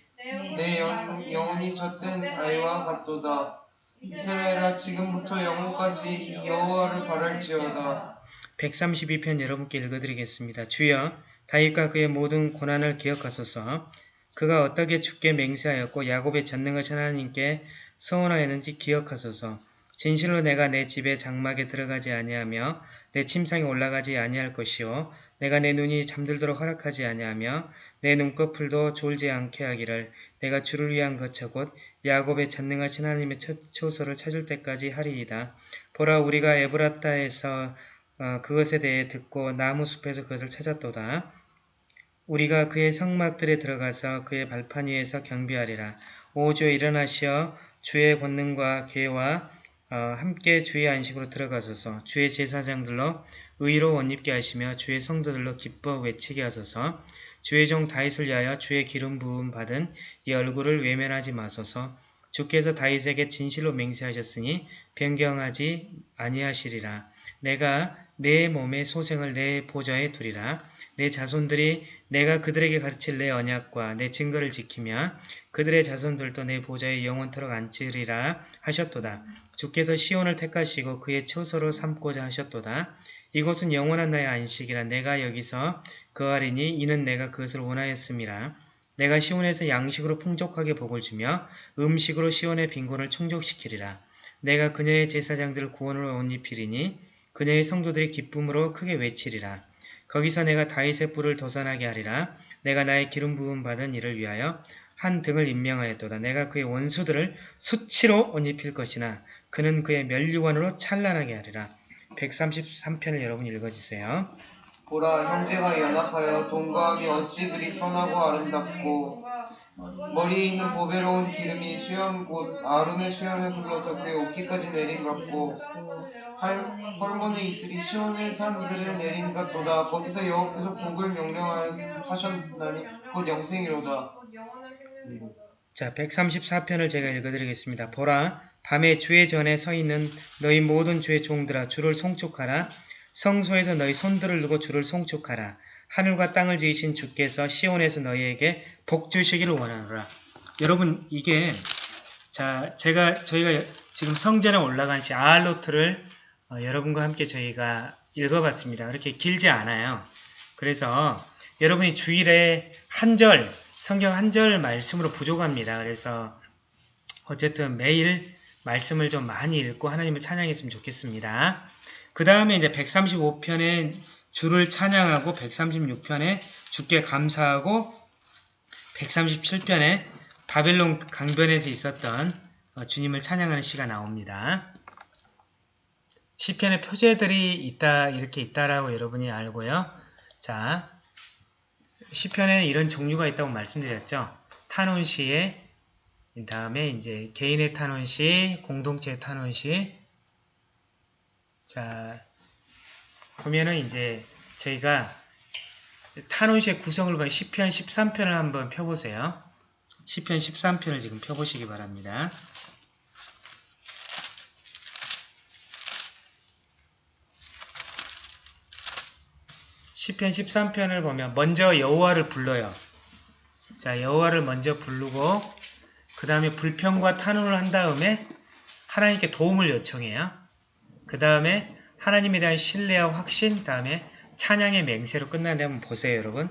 내 영, 영혼이 젖된 아이와 같도다. 이스라엘아 지금부터 영혼까지 여호와를 바랄지어다. 132편 여러분께 읽어드리겠습니다. 주여 다윗과 그의 모든 고난을 기억하소서. 그가 어떻게 주께 맹세하였고 야곱의 전능하신 하나님께 서원하였는지 기억하소서. 진실로 내가 내 집의 장막에 들어가지 아니하며 내 침상에 올라가지 아니할 것이요 내가 내 눈이 잠들도록 허락하지 아니하며 내 눈꺼풀도 졸지 않게 하기를 내가 주를 위한 거처 곧 야곱의 전능하신 하나님의 처- 처소를 찾을 때까지 하리이다. 보라 우리가 에브라타에서 어, 그것에 대해 듣고 나무 숲에서 그것을 찾았도다. 우리가 그의 성막들에 들어가서 그의 발판 위에서 경비하리라. 오 주여 일어나시어 주의 권능과 어, 함께 주의 안식으로 들어가소서. 주의 제사장들로 의로 원입게 하시며 주의 성도들로 기뻐 외치게 하소서. 주의 종 다윗을 위하여 주의 기름 부음 받은 이 얼굴을 외면하지 마소서. 주께서 다윗에게 진실로 맹세하셨으니 변경하지 아니하시리라. 내가 내 몸의 소생을 내 보좌에 두리라. 내 자손들이 내가 그들에게 가르칠 내 언약과 내 증거를 지키며 그들의 자손들도 내 보좌에 영원토록 앉으리라 하셨도다. 주께서 시온을 택하시고 그의 처소로 삼고자 하셨도다. 이곳은 영원한 나의 안식이라 내가 여기서 거하리니 이는 내가 그것을 원하였음이라. 내가 시온에서 양식으로 풍족하게 복을 주며 음식으로 시온의 빈곤을 충족시키리라. 내가 그녀의 제사장들을 구원으로 옷 입히리니 그녀의 성도들이 기쁨으로 크게 외치리라. 거기서 내가 다윗의 뿔을 도산하게 하리라. 내가 나의 기름 부음 받은 이를 위하여 한 등을 임명하였도다. 내가 그의 원수들을 수치로 옷 입힐 것이나 그는 그의 멸류관으로 찬란하게 하리라. 133편을 여러분 읽어주세요. 보라 형제가 연합하여 동거함이 어찌 그리 선하고 아름답고 머리에 있는 보배로운 기름이 수염 곧 아론의 수염에 흘러서 그의 어깨까지 내린 같고 할, 헐몬에 있으리 시온의 산들에 내린 같도다 거기서 여호께서 복을 명령하셨나니 곧 영생이로다 자, 134편을 제가 읽어드리겠습니다. 보라, 밤에 주의 전에 서 있는 너희 모든 주의 종들아 주를 송축하라. 성소에서 너희 손들을 두고 주를 송축하라. 하늘과 땅을 지으신 주께서 시온에서 너희에게 복 주시기를 원하노라. 여러분 이게 자 제가 저희가 지금 성전에 올라간 시 아알로트를 어, 여러분과 함께 저희가 읽어봤습니다. 그렇게 길지 않아요. 그래서 여러분이 주일에 한 절 성경 한 절 말씀으로 부족합니다. 그래서 어쨌든 매일 말씀을 좀 많이 읽고 하나님을 찬양했으면 좋겠습니다. 그 다음에 이제 135편에 주를 찬양하고 136편에 주께 감사하고 137편에 바벨론 강변에서 있었던 어, 주님을 찬양하는 시가 나옵니다. 시편의 표제들이 있다 이렇게 있다라고 여러분이 알고요. 자, 시편에 이런 종류가 있다고 말씀드렸죠. 탄원 시에 다음에 이제 개인의 탄원 시, 공동체의 탄원 시. 자, 보면은 이제 저희가 탄원시의 구성을 본 시편 13편을 한번 펴보세요. 시편 13편을 지금 펴보시기 바랍니다. 시편 13편을 보면 먼저 여호와를 불러요. 자, 여호와를 먼저 부르고 그 다음에 불평과 탄원을 한 다음에 하나님께 도움을 요청해요. 그 다음에 하나님에 대한 신뢰와 확신, 다음에 찬양의 맹세로 끝나는데 한번 보세요, 여러분.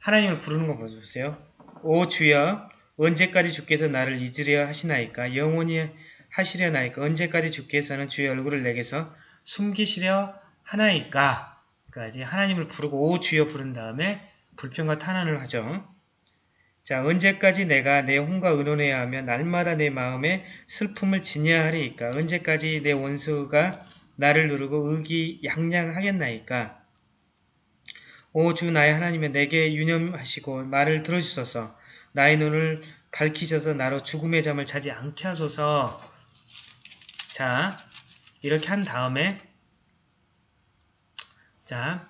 하나님을 부르는 거 보세요. 오 주여, 언제까지 주께서 나를 잊으려 하시나이까? 영원히 하시려나이까? 언제까지 주께서는 주의 얼굴을 내게서 숨기시려 하나이까? 까지 하나님을 부르고 오 주여 부른 다음에 불평과 탄원을 하죠. 자, 언제까지 내가 내 혼과 의논해야 하며 날마다 내 마음에 슬픔을 지녀야 하리이까? 언제까지 내 원수가 나를 누르고 의기양양하겠나이까? 오 주 나의 하나님의 내게 유념하시고 말을 들어주소서. 나의 눈을 밝히셔서 나로 죽음의 잠을 자지 않게 하소서. 자, 이렇게 한 다음에 자,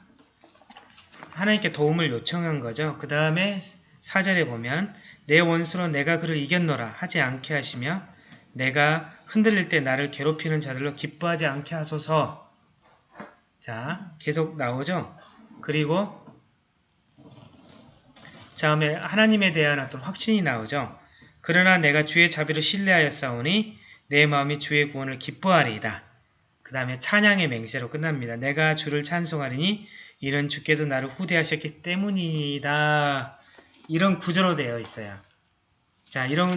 하나님께 도움을 요청한 거죠. 그 다음에 4절에 보면 내 원수로 내가 그를 이겼노라 하지 않게 하시며 내가 흔들릴 때 나를 괴롭히는 자들로 기뻐하지 않게 하소서. 자, 계속 나오죠. 그리고 다음에 하나님에 대한 어떤 확신이 나오죠. 그러나 내가 주의 자비를 신뢰하였사오니 내 마음이 주의 구원을 기뻐하리이다. 그 다음에 찬양의 맹세로 끝납니다. 내가 주를 찬송하리니 이런 주께서 나를 후대하셨기 때문이다. 이런 구조로 되어 있어요. 자, 이런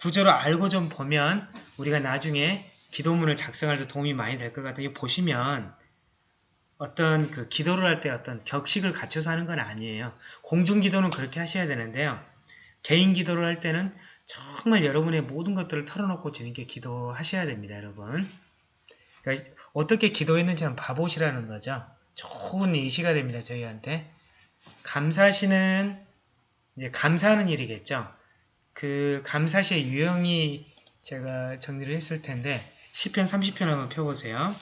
구조를 알고 좀 보면 우리가 나중에 기도문을 작성할 때 도움이 많이 될 것 같아요. 보시면 어떤 그 기도를 할 때 어떤 격식을 갖춰서 하는 건 아니에요. 공중 기도는 그렇게 하셔야 되는데요. 개인 기도를 할 때는 정말 여러분의 모든 것들을 털어놓고 주님께 기도하셔야 됩니다, 여러분. 그러니까 어떻게 기도했는지 한번 봐보시라는 거죠. 좋은 예시가 됩니다, 저희한테. 감사시는 이제 감사하는 일이겠죠. 그 감사시의 유형이 제가 정리를 했을 텐데 10편 30편 한번 펴보세요.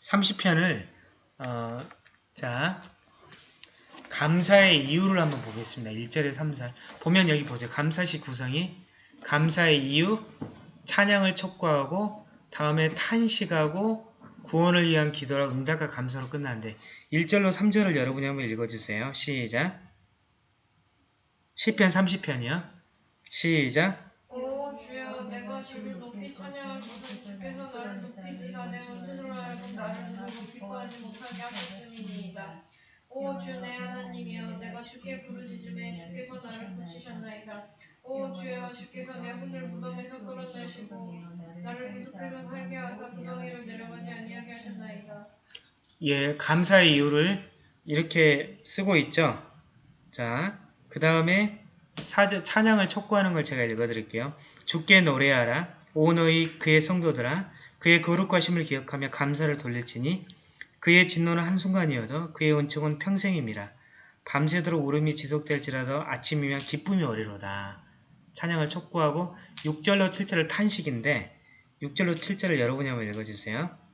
30편을 어, 자 감사의 이유를 한번 보겠습니다. 1절에 3, 4 보면 여기 보세요. 감사시 구성이 감사의 이유, 찬양을 촉구하고 다음에 탄식하고 구원을 위한 기도라 응답과 감사로 끝나는데 1절로 3절을 여러분이 한번 읽어주세요. 시작 10편 30편이요. 시작 오 주여 내가 주를 높이 찬양할 것은 주께서 나를 높이 드사 내 원수로 하여금 나를 기뻐하지 못하게 하셨으니이다. 오 주 내 하나님이여 내가 주께 부르짖음에 주께서 나를 고치셨나이다. 오 주여 주께서 내 혼을 무덤에서 끌어내시고 나를 계속해서 살게 하사 구덩이로 내려가지 아니하게 하셨나이다. 예, 감사의 이유를 이렇게 쓰고 있죠. 자, 그 다음에 찬양을 촉구하는 걸 제가 읽어드릴게요. 주께 노래하라. 오 너희 그의 성도들아. 그의 거룩하심을 기억하며 감사를 돌릴지니 그의 진노는 한순간이어도 그의 은총은 평생임이라. 밤새도록 울음이 지속될지라도 아침이면 기쁨이 오리로다. 찬양을 촉구하고 6절로 7절을 탄식인데 6절로 7절을 여러분이 한번 읽어주세요.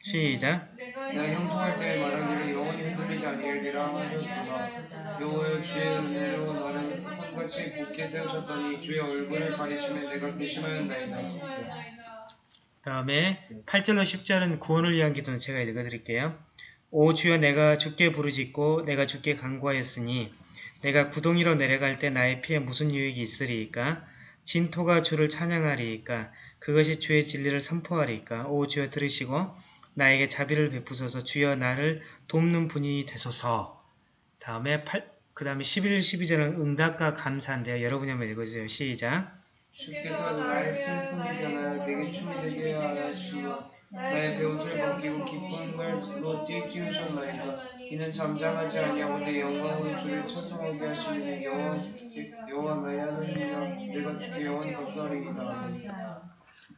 시작 내가 형통할 때 말하기를 영원히 흔들리지 아니하리라 하였구나. 여호와여 주의 은혜로 나를 산같이 굳게 세우셨더니 주의 얼굴을 가리심에 내가 괘씸하였나이다. 다음에 8절로 10절은 구원을 위한 기도는 제가 읽어드릴게요. 오 주여 내가 주께 부르짖고 내가 주께 간구하였으니 내가 구덩이로 내려갈 때 나의 피에 무슨 유익이 있으리이까? 진토가 주를 찬양하리이까? 그것이 주의 진리를 선포하리이까? 오 주여 들으시고 나에게 자비를 베푸소서 주여 나를 돕는 분이 되소서. 다음에 8, 그 다음에 11, 12절은 응답과 감사인데요. 여러분이 한번 읽어주세요. 시작. 주께서 나의 슬픔이 변하여 내게 춤이 되게 하시며 나의 배옷을 벗기고 기쁨으로 띠끼우셨나이다 이는 잠잠하지 아니하고 내 영광으로 주를 찬송하게 하시니 여호와 여호와 나의 하나님이라 내가 주께 영원히 감사하리이다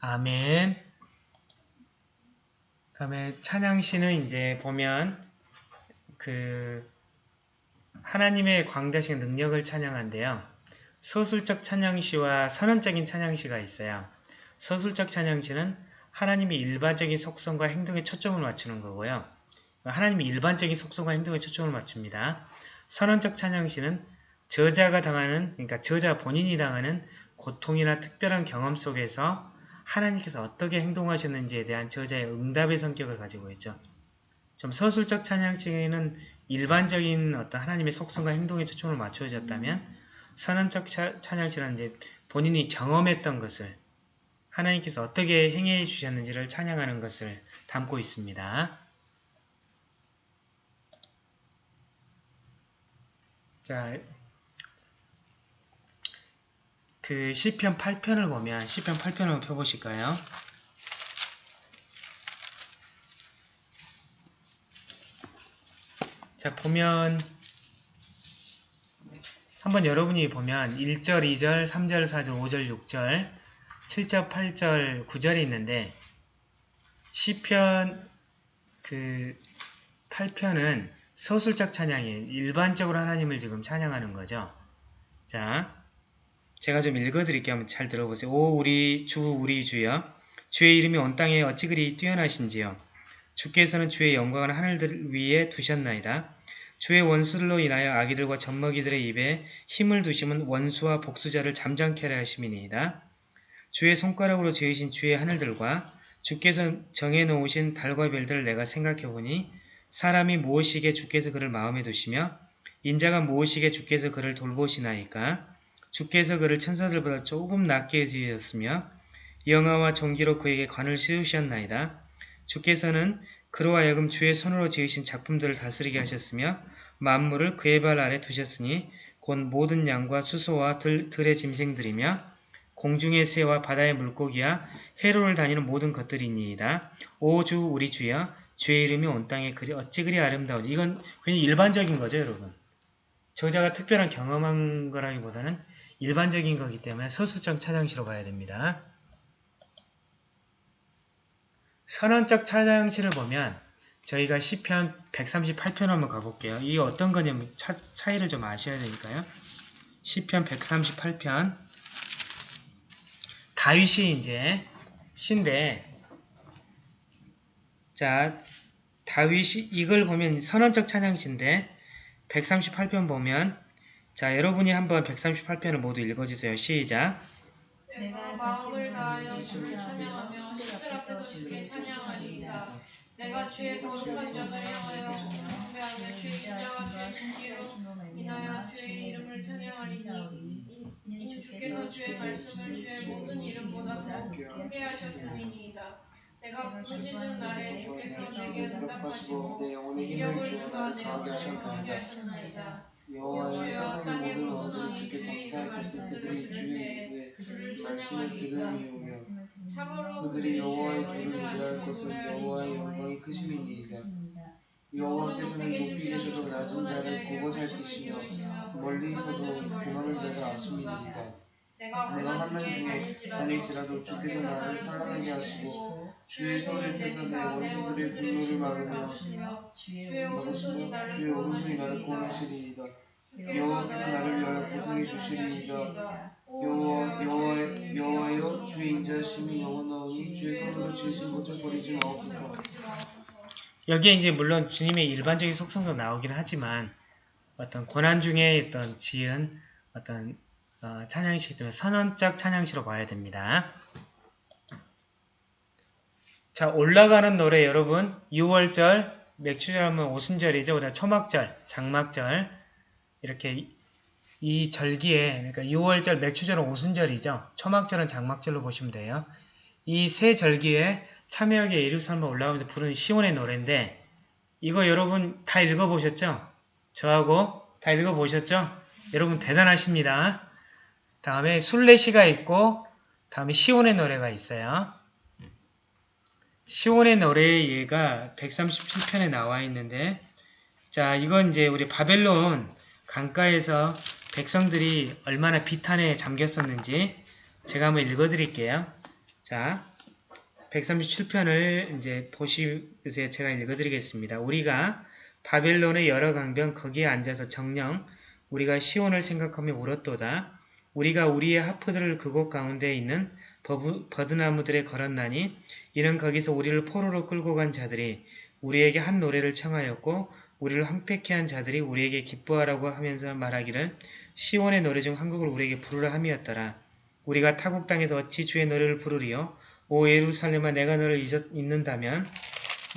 아멘. 다음에 찬양 시는 이제 보면 그 하나님의 광대하신 능력을 찬양한데요. 서술적 찬양시와 선언적인 찬양시가 있어요. 서술적 찬양시는 하나님의 일반적인 속성과 행동에 초점을 맞추는 거고요. 하나님의 일반적인 속성과 행동에 초점을 맞춥니다. 선언적 찬양시는 저자가 당하는, 그러니까 저자 본인이 당하는 고통이나 특별한 경험 속에서 하나님께서 어떻게 행동하셨는지에 대한 저자의 응답의 성격을 가지고 있죠. 좀 서술적 찬양시에는 일반적인 어떤 하나님의 속성과 행동에 초점을 맞추어졌다면 선언적 차- 찬양시는 이제 본인이 경험했던 것을 하나님께서 어떻게 행해 주셨는지를 찬양하는 것을 담고 있습니다. 자, 그 시편 8편을 보면 시편 8편을 한번 펴보실까요? 자, 보면 한번 여러분이 보면 1절, 2절, 3절, 4절, 5절, 6절, 7절, 8절, 9절이 있는데 시편 그 8편은 서술적 찬양이에요. 일반적으로 하나님을 지금 찬양하는 거죠. 자, 제가 좀 읽어드릴게요. 한번 잘 들어보세요. 오 우리 주 우리 주여 주의 이름이 온 땅에 어찌 그리 뛰어나신지요. 주께서는 주의 영광을 하늘들 위에 두셨나이다. 주의 원수들로 인하여 아기들과 젖먹이들의 입에 힘을 두심은 원수와 복수자를 잠잠케 하심이니이다. 주의 손가락으로 지으신 주의 하늘들과 주께서 정해놓으신 달과 별들을 내가 생각해보니 사람이 무엇이게 주께서 그를 마음에 두시며 인자가 무엇이게 주께서 그를 돌보시나이까 주께서 그를 천사들보다 조금 낮게 지으셨으며 영화와 종기로 그에게 관을 씌우셨나이다. 주께서는 그로 하여금 주의 손으로 지으신 작품들을 다스리게 하셨으며 만물을 그의 발 아래 두셨으니 곧 모든 양과 수소와 들, 들의 짐승들이며 공중의 새와 바다의 물고기와 해로를 다니는 모든 것들이니이다. 오 주 우리 주여 주의 이름이 온 땅에 그리 어찌 그리 아름다우지 이건 그냥 일반적인 거죠 여러분. 저자가 특별한 경험한 거라기보다는 일반적인 거기 때문에 서술적 찬양시로 봐야 됩니다. 선언적 찬양시를 보면 저희가 시편 138편 한번 가볼게요. 이게 어떤 거냐면 차, 차이를 좀 아셔야 되니까요. 시편 138편 다윗이 이제 신데 자 다윗이 이걸 보면 선언적 찬양시인데 138편 보면 자 여러분이 한번 138편을 모두 읽어주세요. 시작 내가 마음을 다하여 주를 찬양하며 신들 앞에서 주를 찬양하리이다. 내가 주의 거룩한 전을 향하여 경배하며 주의 인자와 주의 신기로 인하여 주의 이름을 찬양하리니 이는 주께서 주의 말씀을 주의 모든 이름보다 더 크게 하셨음이니이다. 내가 부르짖은 날에 주께서 내게 응답하시고 이력을 나를 내 영혼을 강하게 하셨나이다. 여호와여 세상의 모든 왕이 주께 감사할 것을 말씀을 그들이 주의 입에 말씀을 참으로 그들이 여호와의 도를 위할 것은 여호와의 영광이 크심이니이다. 여호와께서는 높이 계셔도 낮은 자를 보고 살피시며 멀리서도 멀리서 내가. 아심이니이다. 내가 환난 중에 다닐지라도 주께서 나를 살아나게 하시고 주의 손을 펴서 내 원수들의 분노를 막으며 주의 오른손이 나를 주의 오른손이 나를 구원하시리이다. 여호와께서 나를 위하여 구원하시리이다. 주시리이다. 오 여호와 여호와 여호와여 주의 인자심이 영원하오니 주의 손으로 지으신 것을 버리지 마옵소서. 여기에 이제 물론 주님의 일반적인 속성도 나오긴 하지만 어떤 고난 중에 어떤 지은 어떤 어, 찬양시들은 선언적 찬양시로 봐야 됩니다. 자 올라가는 노래 여러분 6월절 맥주절 하면 오순절이죠. 그다음 초막절, 장막절 이렇게 이- 이 절기에 그러니까 6월절, 맥주절은 오순절이죠. 초막절은 장막절로 보시면 돼요. 이 세 절기에 참여하게 예루살렘에 올라가면서 부르는 시온의 노래인데 이거 여러분 다 읽어보셨죠? 저하고 다 읽어보셨죠? 여러분 대단하십니다. 다음에 순례시가 있고 다음에 시온의 노래가 있어요. 시온의 노래 얘가 137편에 나와 있는데 자 이건 이제 우리 바벨론 강가에서 백성들이 얼마나 비탄에 잠겼었는지 제가 한번 읽어드릴게요. 자 137편을 이제 보시세요. 제가 읽어드리겠습니다. 우리가 바벨론의 여러 강변 거기에 앉아서 정령 우리가 시온을 생각하며 울었도다. 우리가 우리의 하프들을 그곳 가운데 있는 버부, 버드나무들에 걸었나니 이는 거기서 우리를 포로로 끌고 간 자들이 우리에게 한 노래를 청하였고 우리를 황폐케 한 자들이 우리에게 기뻐하라고 하면서 말하기를 시온의 노래 중한 곡을 우리에게 부르라 함이었더라. 우리가 타국 땅에서 어찌 주의 노래를 부르리요? 오 예루살렘아 내가 너를 잊었, 잊는다면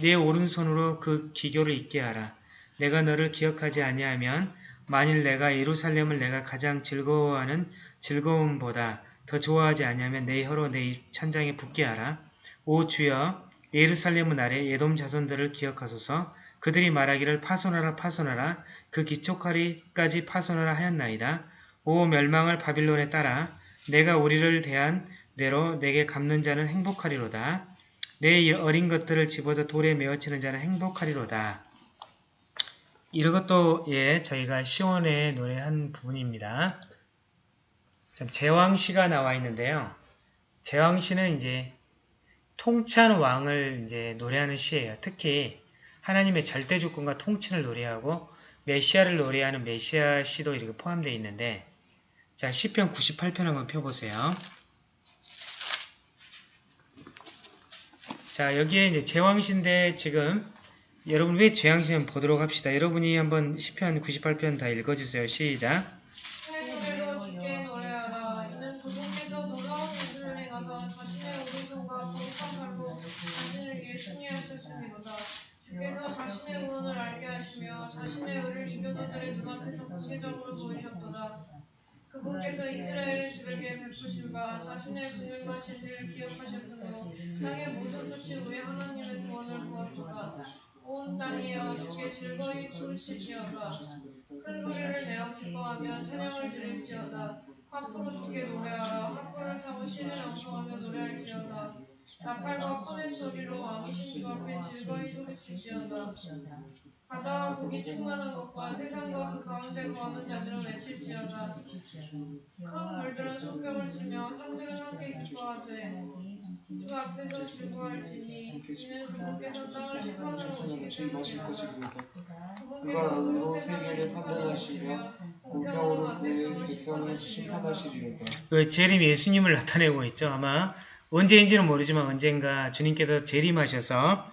네 오른손으로 그 기교를 잊게 하라. 내가 너를 기억하지 아니하면 만일 내가 예루살렘을 내가 가장 즐거워하는 즐거움보다 더 좋아하지 아니하면 내 혀로 내입 찬장에 붙게 하라. 오 주여 예루살렘은 아래 예돔 자손들을 기억하소서 그들이 말하기를 파손하라 파손하라 그 기초카리까지 파손하라 하였나이다. 오 멸망을 바빌론에 따라 내가 우리를 대한 대로 내게 갚는 자는 행복하리로다. 내 어린 것들을 집어서 돌에 메어치는 자는 행복하리로다. 이런 것도 예 저희가 시원의 노래 한 부분입니다. 참 제왕시가 나와 있는데요. 제왕시는 이제 통치하는 왕을 이제 노래하는 시예요. 특히 하나님의 절대 주권과 통치를 노래하고 메시아를 노래하는 메시아 시도 이렇게 포함되어 있는데 자 시편 98편 한번 펴보세요. 자 여기에 이제 제왕시인데 지금 여러분 왜 제왕시는 보도록 합시다. 여러분이 한번 시편 98편 다 읽어주세요. 시작. 자신의 구원을 알게 하시며 자신의 의를 자의 눈앞에서 공개적으로 보이셨도다. 그분께서 이스라엘 집에게 베푸신 바 자신의 증인과 진리를 기억하셨으므로 땅의 모든 끝이 우리 하나님의 구원을 보았도다. 온 땅이여 주께 즐거이 춤을추지어다. 큰 소리를 내어 기뻐하며 찬양을 드릴지어다. 하프로 주께 노래하라. 하프를 타고 신을 엉성하며 노래할지어다. 나팔과 콘의 소리로 왕이신 주 앞에 즐거이 소리칠지어다. 바다와 고기 충만한 것과 세상과 그 가운데 거하는 자들은 외칠지어다. 큰 물들은 손뼉을 치며 산들은 함께 기뻐하되 주 앞에서 즐거할지니 이는 그분께서 땅을 심판하러 오시기. 것이니까 그가 온 세계를 판단하시며 공평으로 그의 백성을 심판하시리로다. 그 재림이 예수님을 나타내고 있죠. 아마 언제인지는 모르지만 언젠가 주님께서 재림하셔서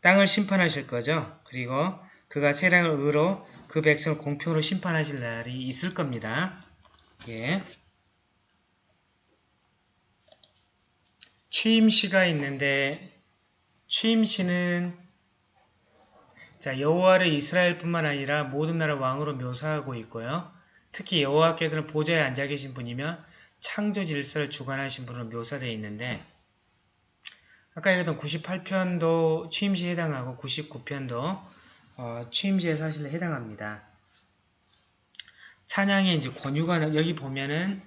땅을 심판하실 거죠. 그리고 그가 세상을 의로 그 백성을 공평으로 심판하실 날이 있을 겁니다. 예. 취임시가 있는데 취임시는 자 여호와를 이스라엘뿐만 아니라 모든 나라 왕으로 묘사하고 있고요. 특히 여호와께서는 보좌에 앉아 계신 분이며 창조 질서를 주관하신 분으로 묘사되어 있는데 아까 읽었던 98편도 취임시에 해당하고 99편도 어, 취임시에 사실 해당합니다. 찬양의 이제 권유가 나- 여기 보면은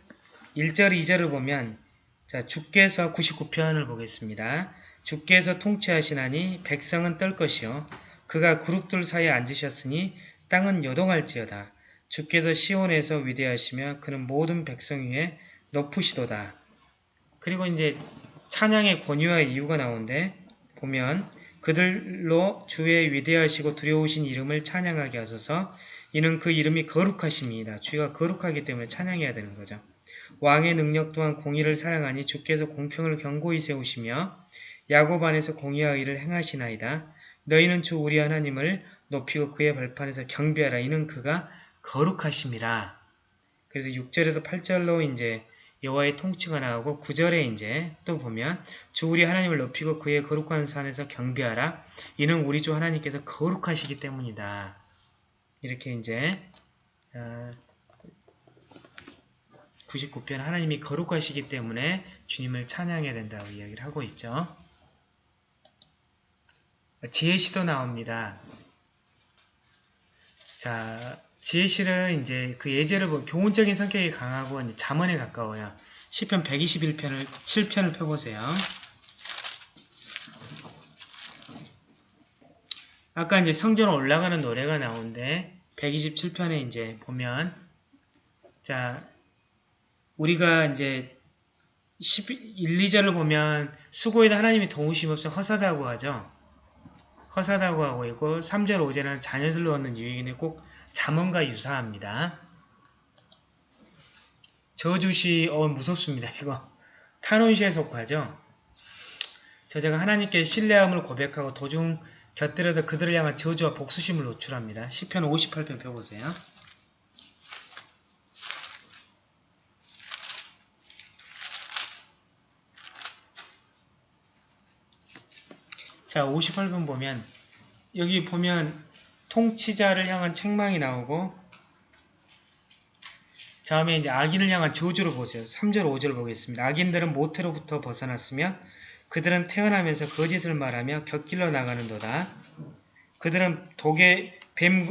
1절, 2절을 보면 자 주께서 99편을 보겠습니다. 주께서 통치하시나니 백성은 떨 것이요 그가 그룹들 사이에 앉으셨으니 땅은 요동할지어다. 주께서 시온에서 위대하시며 그는 모든 백성 위에 높으시도다. 그리고 이제 찬양의 권유와 이유가 나오는데 보면 그들로 주의 위대하시고 두려우신 이름을 찬양하게 하소서 이는 그 이름이 거룩하십니다. 주가 거룩하기 때문에 찬양해야 되는 거죠. 왕의 능력 또한 공의를 사랑하니 주께서 공평을 경고히 세우시며 야곱 안에서 공의와 의를 행하시나이다. 너희는 주 우리 하나님을 높이고 그의 발판에서 경배하라. 이는 그가 거룩하십니다. 그래서 6절에서 8절로 이제 여호와의 통치가 나오고 9절에 이제 또 보면 주 우리 하나님을 높이고 그의 거룩한 산에서 경배하라. 이는 우리 주 하나님께서 거룩하시기 때문이다. 이렇게 이제 어, 99편 하나님이 거룩하시기 때문에 주님을 찬양해야 된다고 이야기를 하고 있죠. 지혜시도 나옵니다. 자, 지혜실은 이제 그 예제를 보면 교훈적인 성격이 강하고 이제 잠언에 가까워요. 시편 121편을 7편을 펴보세요. 아까 이제 성전 올라가는 노래가 나오는데 127편에 이제 보면 자 우리가 이제 1, 2절을 보면 수고에도 하나님이 도우심 없어 허사다고 하죠. 허사다고 하고 있고 3절 5절은 자녀들로 얻는 유익인데 꼭 잠언과 유사합니다. 저주시 어 무섭습니다. 이거 탄원시에 속하죠. 저자가 하나님께 신뢰함을 고백하고 도중 곁들여서 그들을 향한 저주와 복수심을 노출합니다. 10편 58편 펴보세요. 자, 58번 보면 여기 보면 통치자를 향한 책망이 나오고 다음에 이제 악인을 향한 저주를 보세요. 3절 5절 보겠습니다. 악인들은 모태로부터 벗어났으며 그들은 태어나면서 거짓을 말하며 곁길로 나가는도다. 그들은 독의 뱀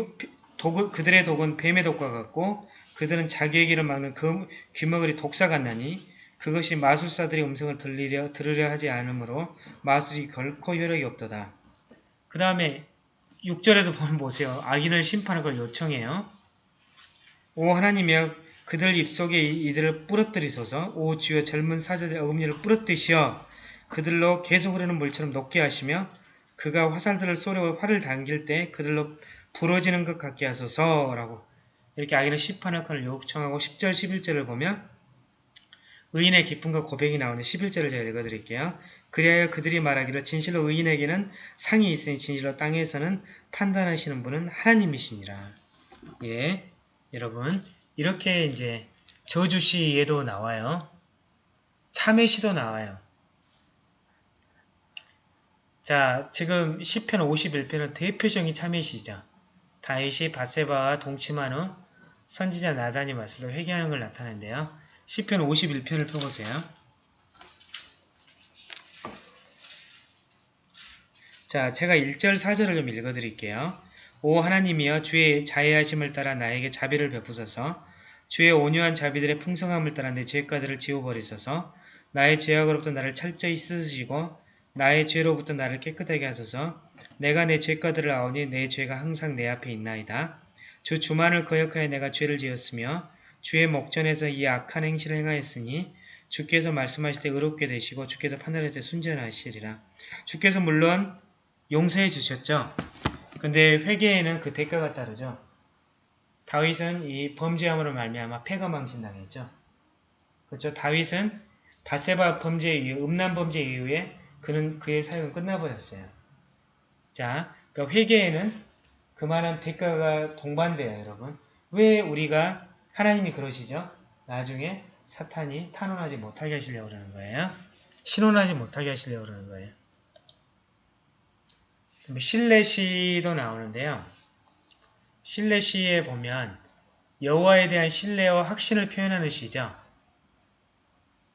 독, 그들의 독은 뱀의 독과 같고 그들은 자기의 길을 막는 그 귀머거리 독사 같나니 그것이 마술사들의 음성을 들리려 들으려 하지 않으므로 마술이 결코 효력이 없도다. 그 다음에 6절에서 보면 보세요. 악인을 심판할 걸 요청해요. 오 하나님이여 그들 입속에 이들을 부러뜨리소서 오 주여 젊은 사자들의 어금니를 부러뜨시어 그들로 계속 흐르는 물처럼 녹게 하시며 그가 화살들을 쏘려 활을 당길 때 그들로 부러지는 것 같게 하소서라고 이렇게 악인을 심판할 것을 요청하고 10절 11절을 보면 의인의 기쁨과 고백이 나오는 11절을 제가 읽어드릴게요. 그리하여 그들이 말하기를 진실로 의인에게는 상이 있으니 진실로 땅에서는 판단하시는 분은 하나님이시니라. 예, 여러분 이렇게 이제 저주시에도 나와요. 참회시도 나와요. 자, 지금 10편 51편은 대표적인 참회시죠. 다윗이 바세바와 동침한 후 선지자 나단이 왔을 때 회개하는 걸 나타내는데요. 10편 51편을 펴보세요. 자, 제가 1절 4절을 좀 읽어드릴게요. 오 하나님이여 주의 자애하심을 따라 나에게 자비를 베푸소서 주의 온유한 자비들의 풍성함을 따라 내 죄가들을 지워버리소서 나의 죄악으로부터 나를 철저히 씻으시고 나의 죄로부터 나를 깨끗하게 하소서 내가 내 죄가들을 아오니 내 죄가 항상 내 앞에 있나이다. 주 주만을 거역하여 내가 죄를 지었으며 주의 목전에서 이 악한 행실을 행하였으니 주께서 말씀하실 때 의롭게 되시고 주께서 판단할 때 순전하시리라. 주께서 물론 용서해 주셨죠. 근데 회개에는 그 대가가 따르죠. 다윗은 이 범죄함으로 말미암아 패가 망신당했죠. 그렇죠. 다윗은 바세바 범죄 이후 음란 범죄 이후에 그는 그의 사역은 끝나버렸어요. 자, 그러니까 회개에는 그만한 대가가 동반돼요, 여러분. 왜 우리가 하나님이 그러시죠? 나중에 사탄이 탄원하지 못하게 하시려고 그러는 거예요. 신원하지 못하게 하시려고 그러는 거예요. 신뢰시도 나오는데요. 신뢰시에 보면 여호와에 대한 신뢰와 확신을 표현하는 시죠.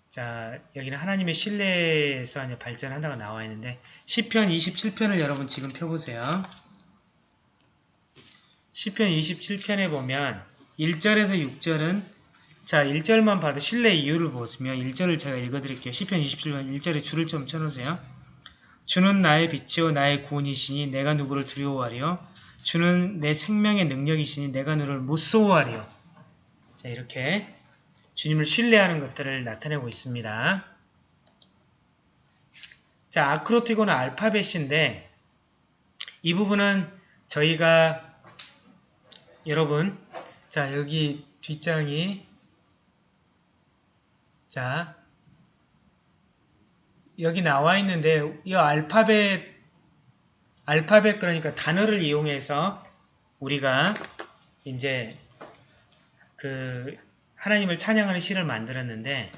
자, 여기는 하나님의 신뢰에서 발전한다고 나와 있는데 10편 27편을 여러분 지금 펴보세요. 10편 27편에 보면 1절에서 6절은 자 1절만 봐도 신뢰 이유를 보시면 1절을 제가 읽어드릴게요. 10편 27편 1절에 줄을 좀 쳐놓으세요. 주는 나의 빛이요 나의 구원이시니 내가 누구를 두려워하리요 주는 내 생명의 능력이시니 내가 너를 무서워하리요 자 이렇게 주님을 신뢰하는 것들을 나타내고 있습니다. 자 아크로티고는 알파벳인데 이 부분은 저희가 여러분 자 여기 뒷장이 자 여기 나와 있는데 이 알파벳 알파벳 그러니까 단어를 이용해서 우리가 이제 그 하나님을 찬양하는 시를 만들었는데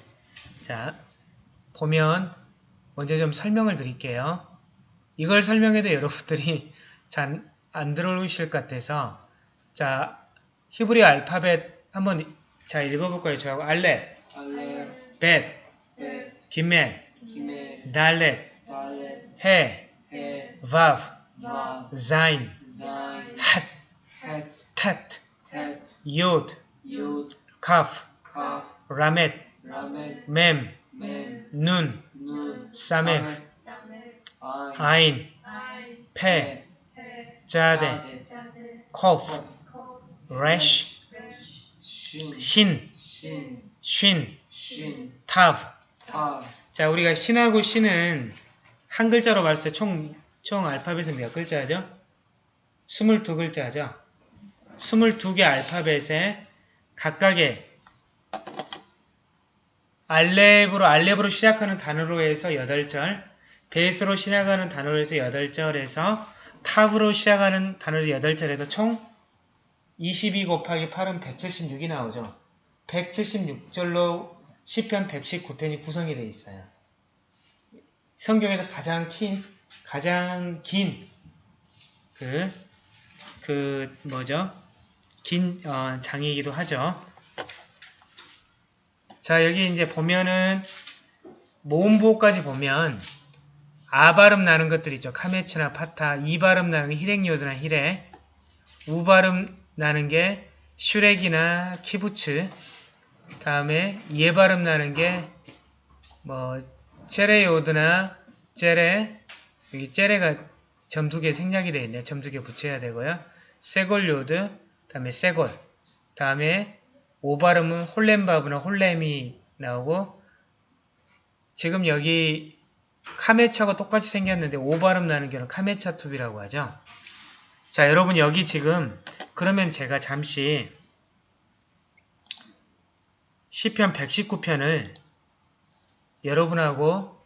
자 보면 먼저 좀 설명을 드릴게요. 이걸 설명해도 여러분들이 잘 안 들어오실 것 같아서 자 히브리 알파벳 한번 자 읽어볼까요? 제가 알렙, 알렙, 벳, 벳, 기멜, 기멜, 달렛, 달렛, 해, 해, 바브, 바, 자인, 자인, 헷, 헷, 텟, 텟, 요드, 요드, 카프, 카프, 라멧, 라멧, 맴, 멤, 눈, 눈, 사메, 사메 아인, 페, 페 자데, 자데 코프, 코 쉰, 신, 타브. 타, 자, 우리가 신하고 신은 한 글자로 봤을 때 총, 총 알파벳은 몇 글자죠? 22글자죠? 22개 알파벳에 각각의 알렙으로, 알렙으로 시작하는 단어로 해서 8절, 베이스로 시작하는 단어로 해서 8절에서 탑으로 시작하는 단어로 8절에서 총 22 곱하기 8은 176이 나오죠. 176절로 10편 119편이 구성이 되어 있어요. 성경에서 가장 긴, 가장 긴, 그, 그, 뭐죠? 긴, 어, 장이기도 하죠. 자, 여기 이제 보면은, 모음부호까지 보면, 아 발음 나는 것들 있죠. 카메츠나 파타, 이 발음 나는 게 히렉요드나 히렉, 우 발음 나는 게 슈렉이나 키부츠, 다음에 에 발음 나는 게 뭐 제레요드나 제레 여기 제레가 점 두 개 생략이 되어 있네요. 점 두 개 붙여야 되고요. 세골요드 다음에 세골 다음에 오 발음은 홀렘바브나 홀렘이 나오고 지금 여기 카메차가 똑같이 생겼는데 오 발음 나는 경우는 카메차 투비라고 하죠. 자 여러분 여기 지금 그러면 제가 잠시 시편 119편을 여러분하고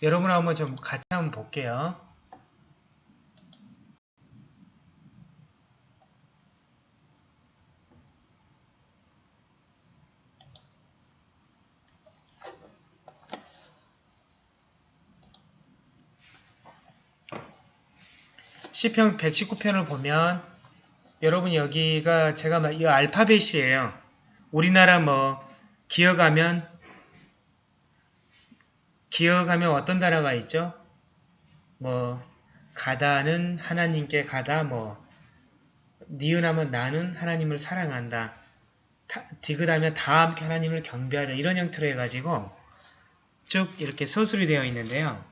여러분하고 좀 같이 한번 볼게요. 시편 119편을 보면 여러분 여기가 제가 말- 이 알파벳이에요. 우리나라 뭐 기어가면 기어가면 어떤 단어가 있죠? 뭐 가다는 하나님께 가다 뭐 니은하면 나는 하나님을 사랑한다. 타- 디귿하면 다 함께 하나님을 경배하자 이런 형태로 해가지고 쭉 이렇게 서술이 되어 있는데요.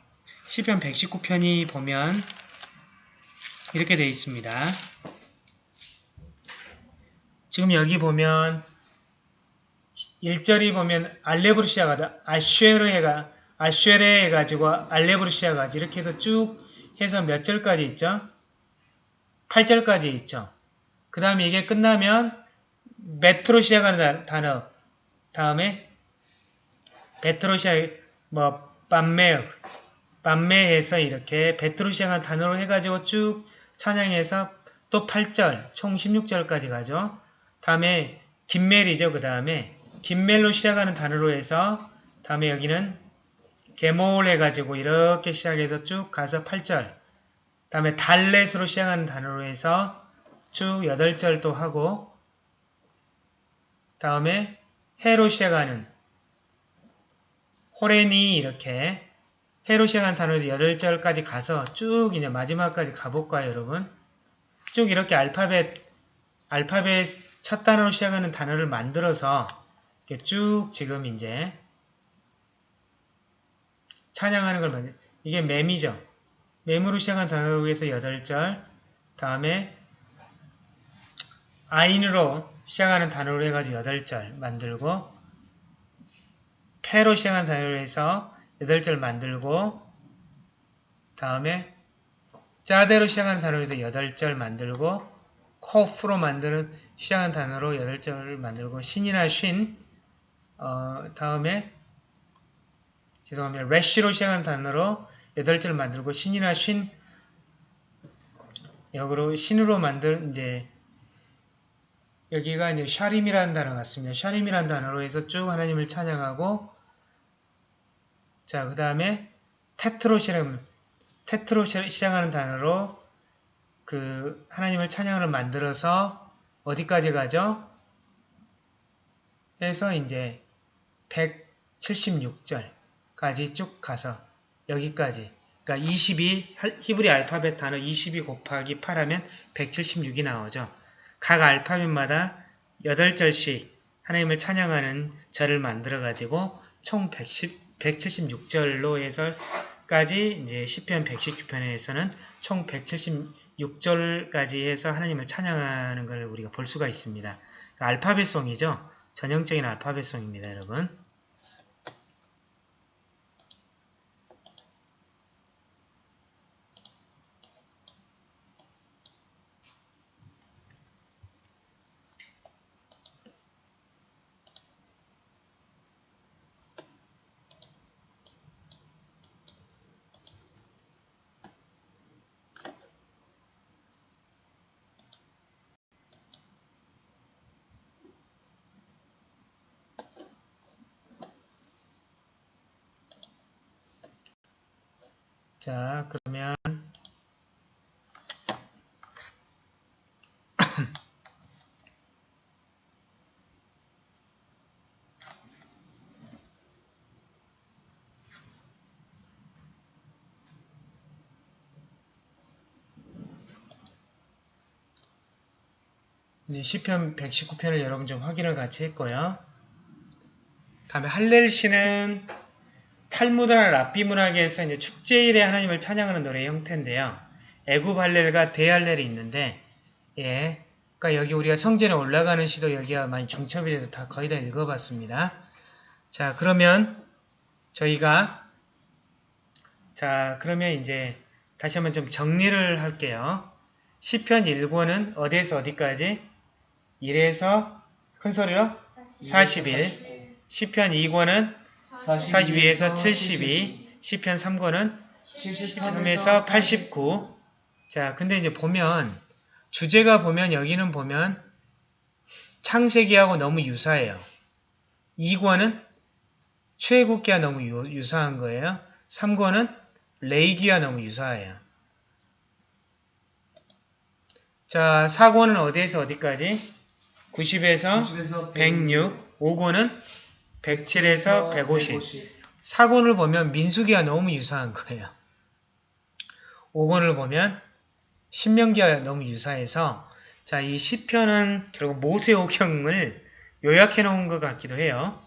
시편 119편이 보면 이렇게 되어 있습니다. 지금 여기 보면 1절이 보면 알렙으로 시작하다 아쉐르 해가 아쉐레 해가지고 알렙으로 시작하지 이렇게 해서 쭉 해서 몇 절까지 있죠? 8절까지 있죠. 그 다음에 이게 끝나면 메트로 시작하는 다- 단어 다음에 베트로 시작 뭐 빰메 빰메해서 이렇게 베트로 시작하는 단어로 해가지고 쭉 찬양해서 또 8절 총 16절까지 가죠. 다음에 김멜이죠. 그 다음에 김멜로 시작하는 단어로 해서 다음에 여기는 게몰 해가지고 이렇게 시작해서 쭉 가서 8절 다음에 달렛으로 시작하는 단어로 해서 쭉 8절 또 하고 다음에 해로 시작하는 호레니 이렇게 해로 시작하는 단어로 8절까지 가서 쭉 이제 마지막까지 가볼까요 여러분? 쭉 이렇게 알파벳 알파벳 첫 단어로 시작하는 단어를 만들어서 이렇게 쭉 지금 이제 찬양하는 걸 만들 이게 맴이죠. 맴으로 시작한 단어로 해서 8절 다음에 아인으로 시작하는 단어로 해가지고 8절 만들고 패로 시작하는 단어로 해서 8절 만들고 다음에 짜대로 시작하는 단어로 해서 8절 만들고 코프로 만드는 시작하는 단어로 8절을 만들고 신이나 쉰 어, 다음에 죄송합니다. 래쉬로 시작하는 단어로 8절 만들고 신이나 쉰 역으로 신으로 만든 이제 여기가 이제 샤림이라는 단어 같습니다. 샤림이라는 단어로 해서 쭉 하나님을 찬양하고 자, 그 다음에 테트로 시작 테트로 시작하는 단어로 그 하나님을 찬양을 만들어서 어디까지 가죠? 해서 이제 176절까지 쭉 가서 여기까지 그러니까 22 히브리 알파벳 단어 22 곱하기 8 하면 176이 나오죠. 각 알파벳마다 8절씩 하나님을 찬양하는 절을 만들어 가지고 총 110, 176절로 해서 까지 이제 시편 119편에서는 총 176절까지 해서 하나님을 찬양하는 걸 우리가 볼 수가 있습니다. 알파벳송이죠. 전형적인 알파벳송입니다, 여러분. 자, 그러면 이제 시편 119편을 여러분 좀 확인을 같이 했고요. 다음에 할렐시는 탈무드나 랍비 문학에서 이제 축제일에 하나님을 찬양하는 노래 형태인데요. 애굽 할렐과 대할렐이 있는데, 예. 그러니까 여기 우리가 성전에 올라가는 시도 여기가 많이 중첩이 돼서 다 거의 다 읽어봤습니다. 자, 그러면 저희가 자, 그러면 이제 다시 한번 좀 정리를 할게요. 시편 1권은 어디에서 어디까지? 1에서 큰 소리로 41. 시편 2권은 42에서 72, 시편 3권은 3에서 89. 자, 근데 이제 보면 주제가 보면 여기는 보면 창세기하고 너무 유사해요. 2권은 출애굽기와 너무 유, 유사한 거예요. 3권은 레이기와 너무 유사해요. 자, 4권은 어디에서 어디까지? 90에서 90에서 106, 5권은 107에서 150. 4권을 보면 민수기와 너무 유사한 거예요. 5권을 보면 신명기와 너무 유사해서 자, 이 시편은 결국 모세오경을 요약해 놓은 것 같기도 해요.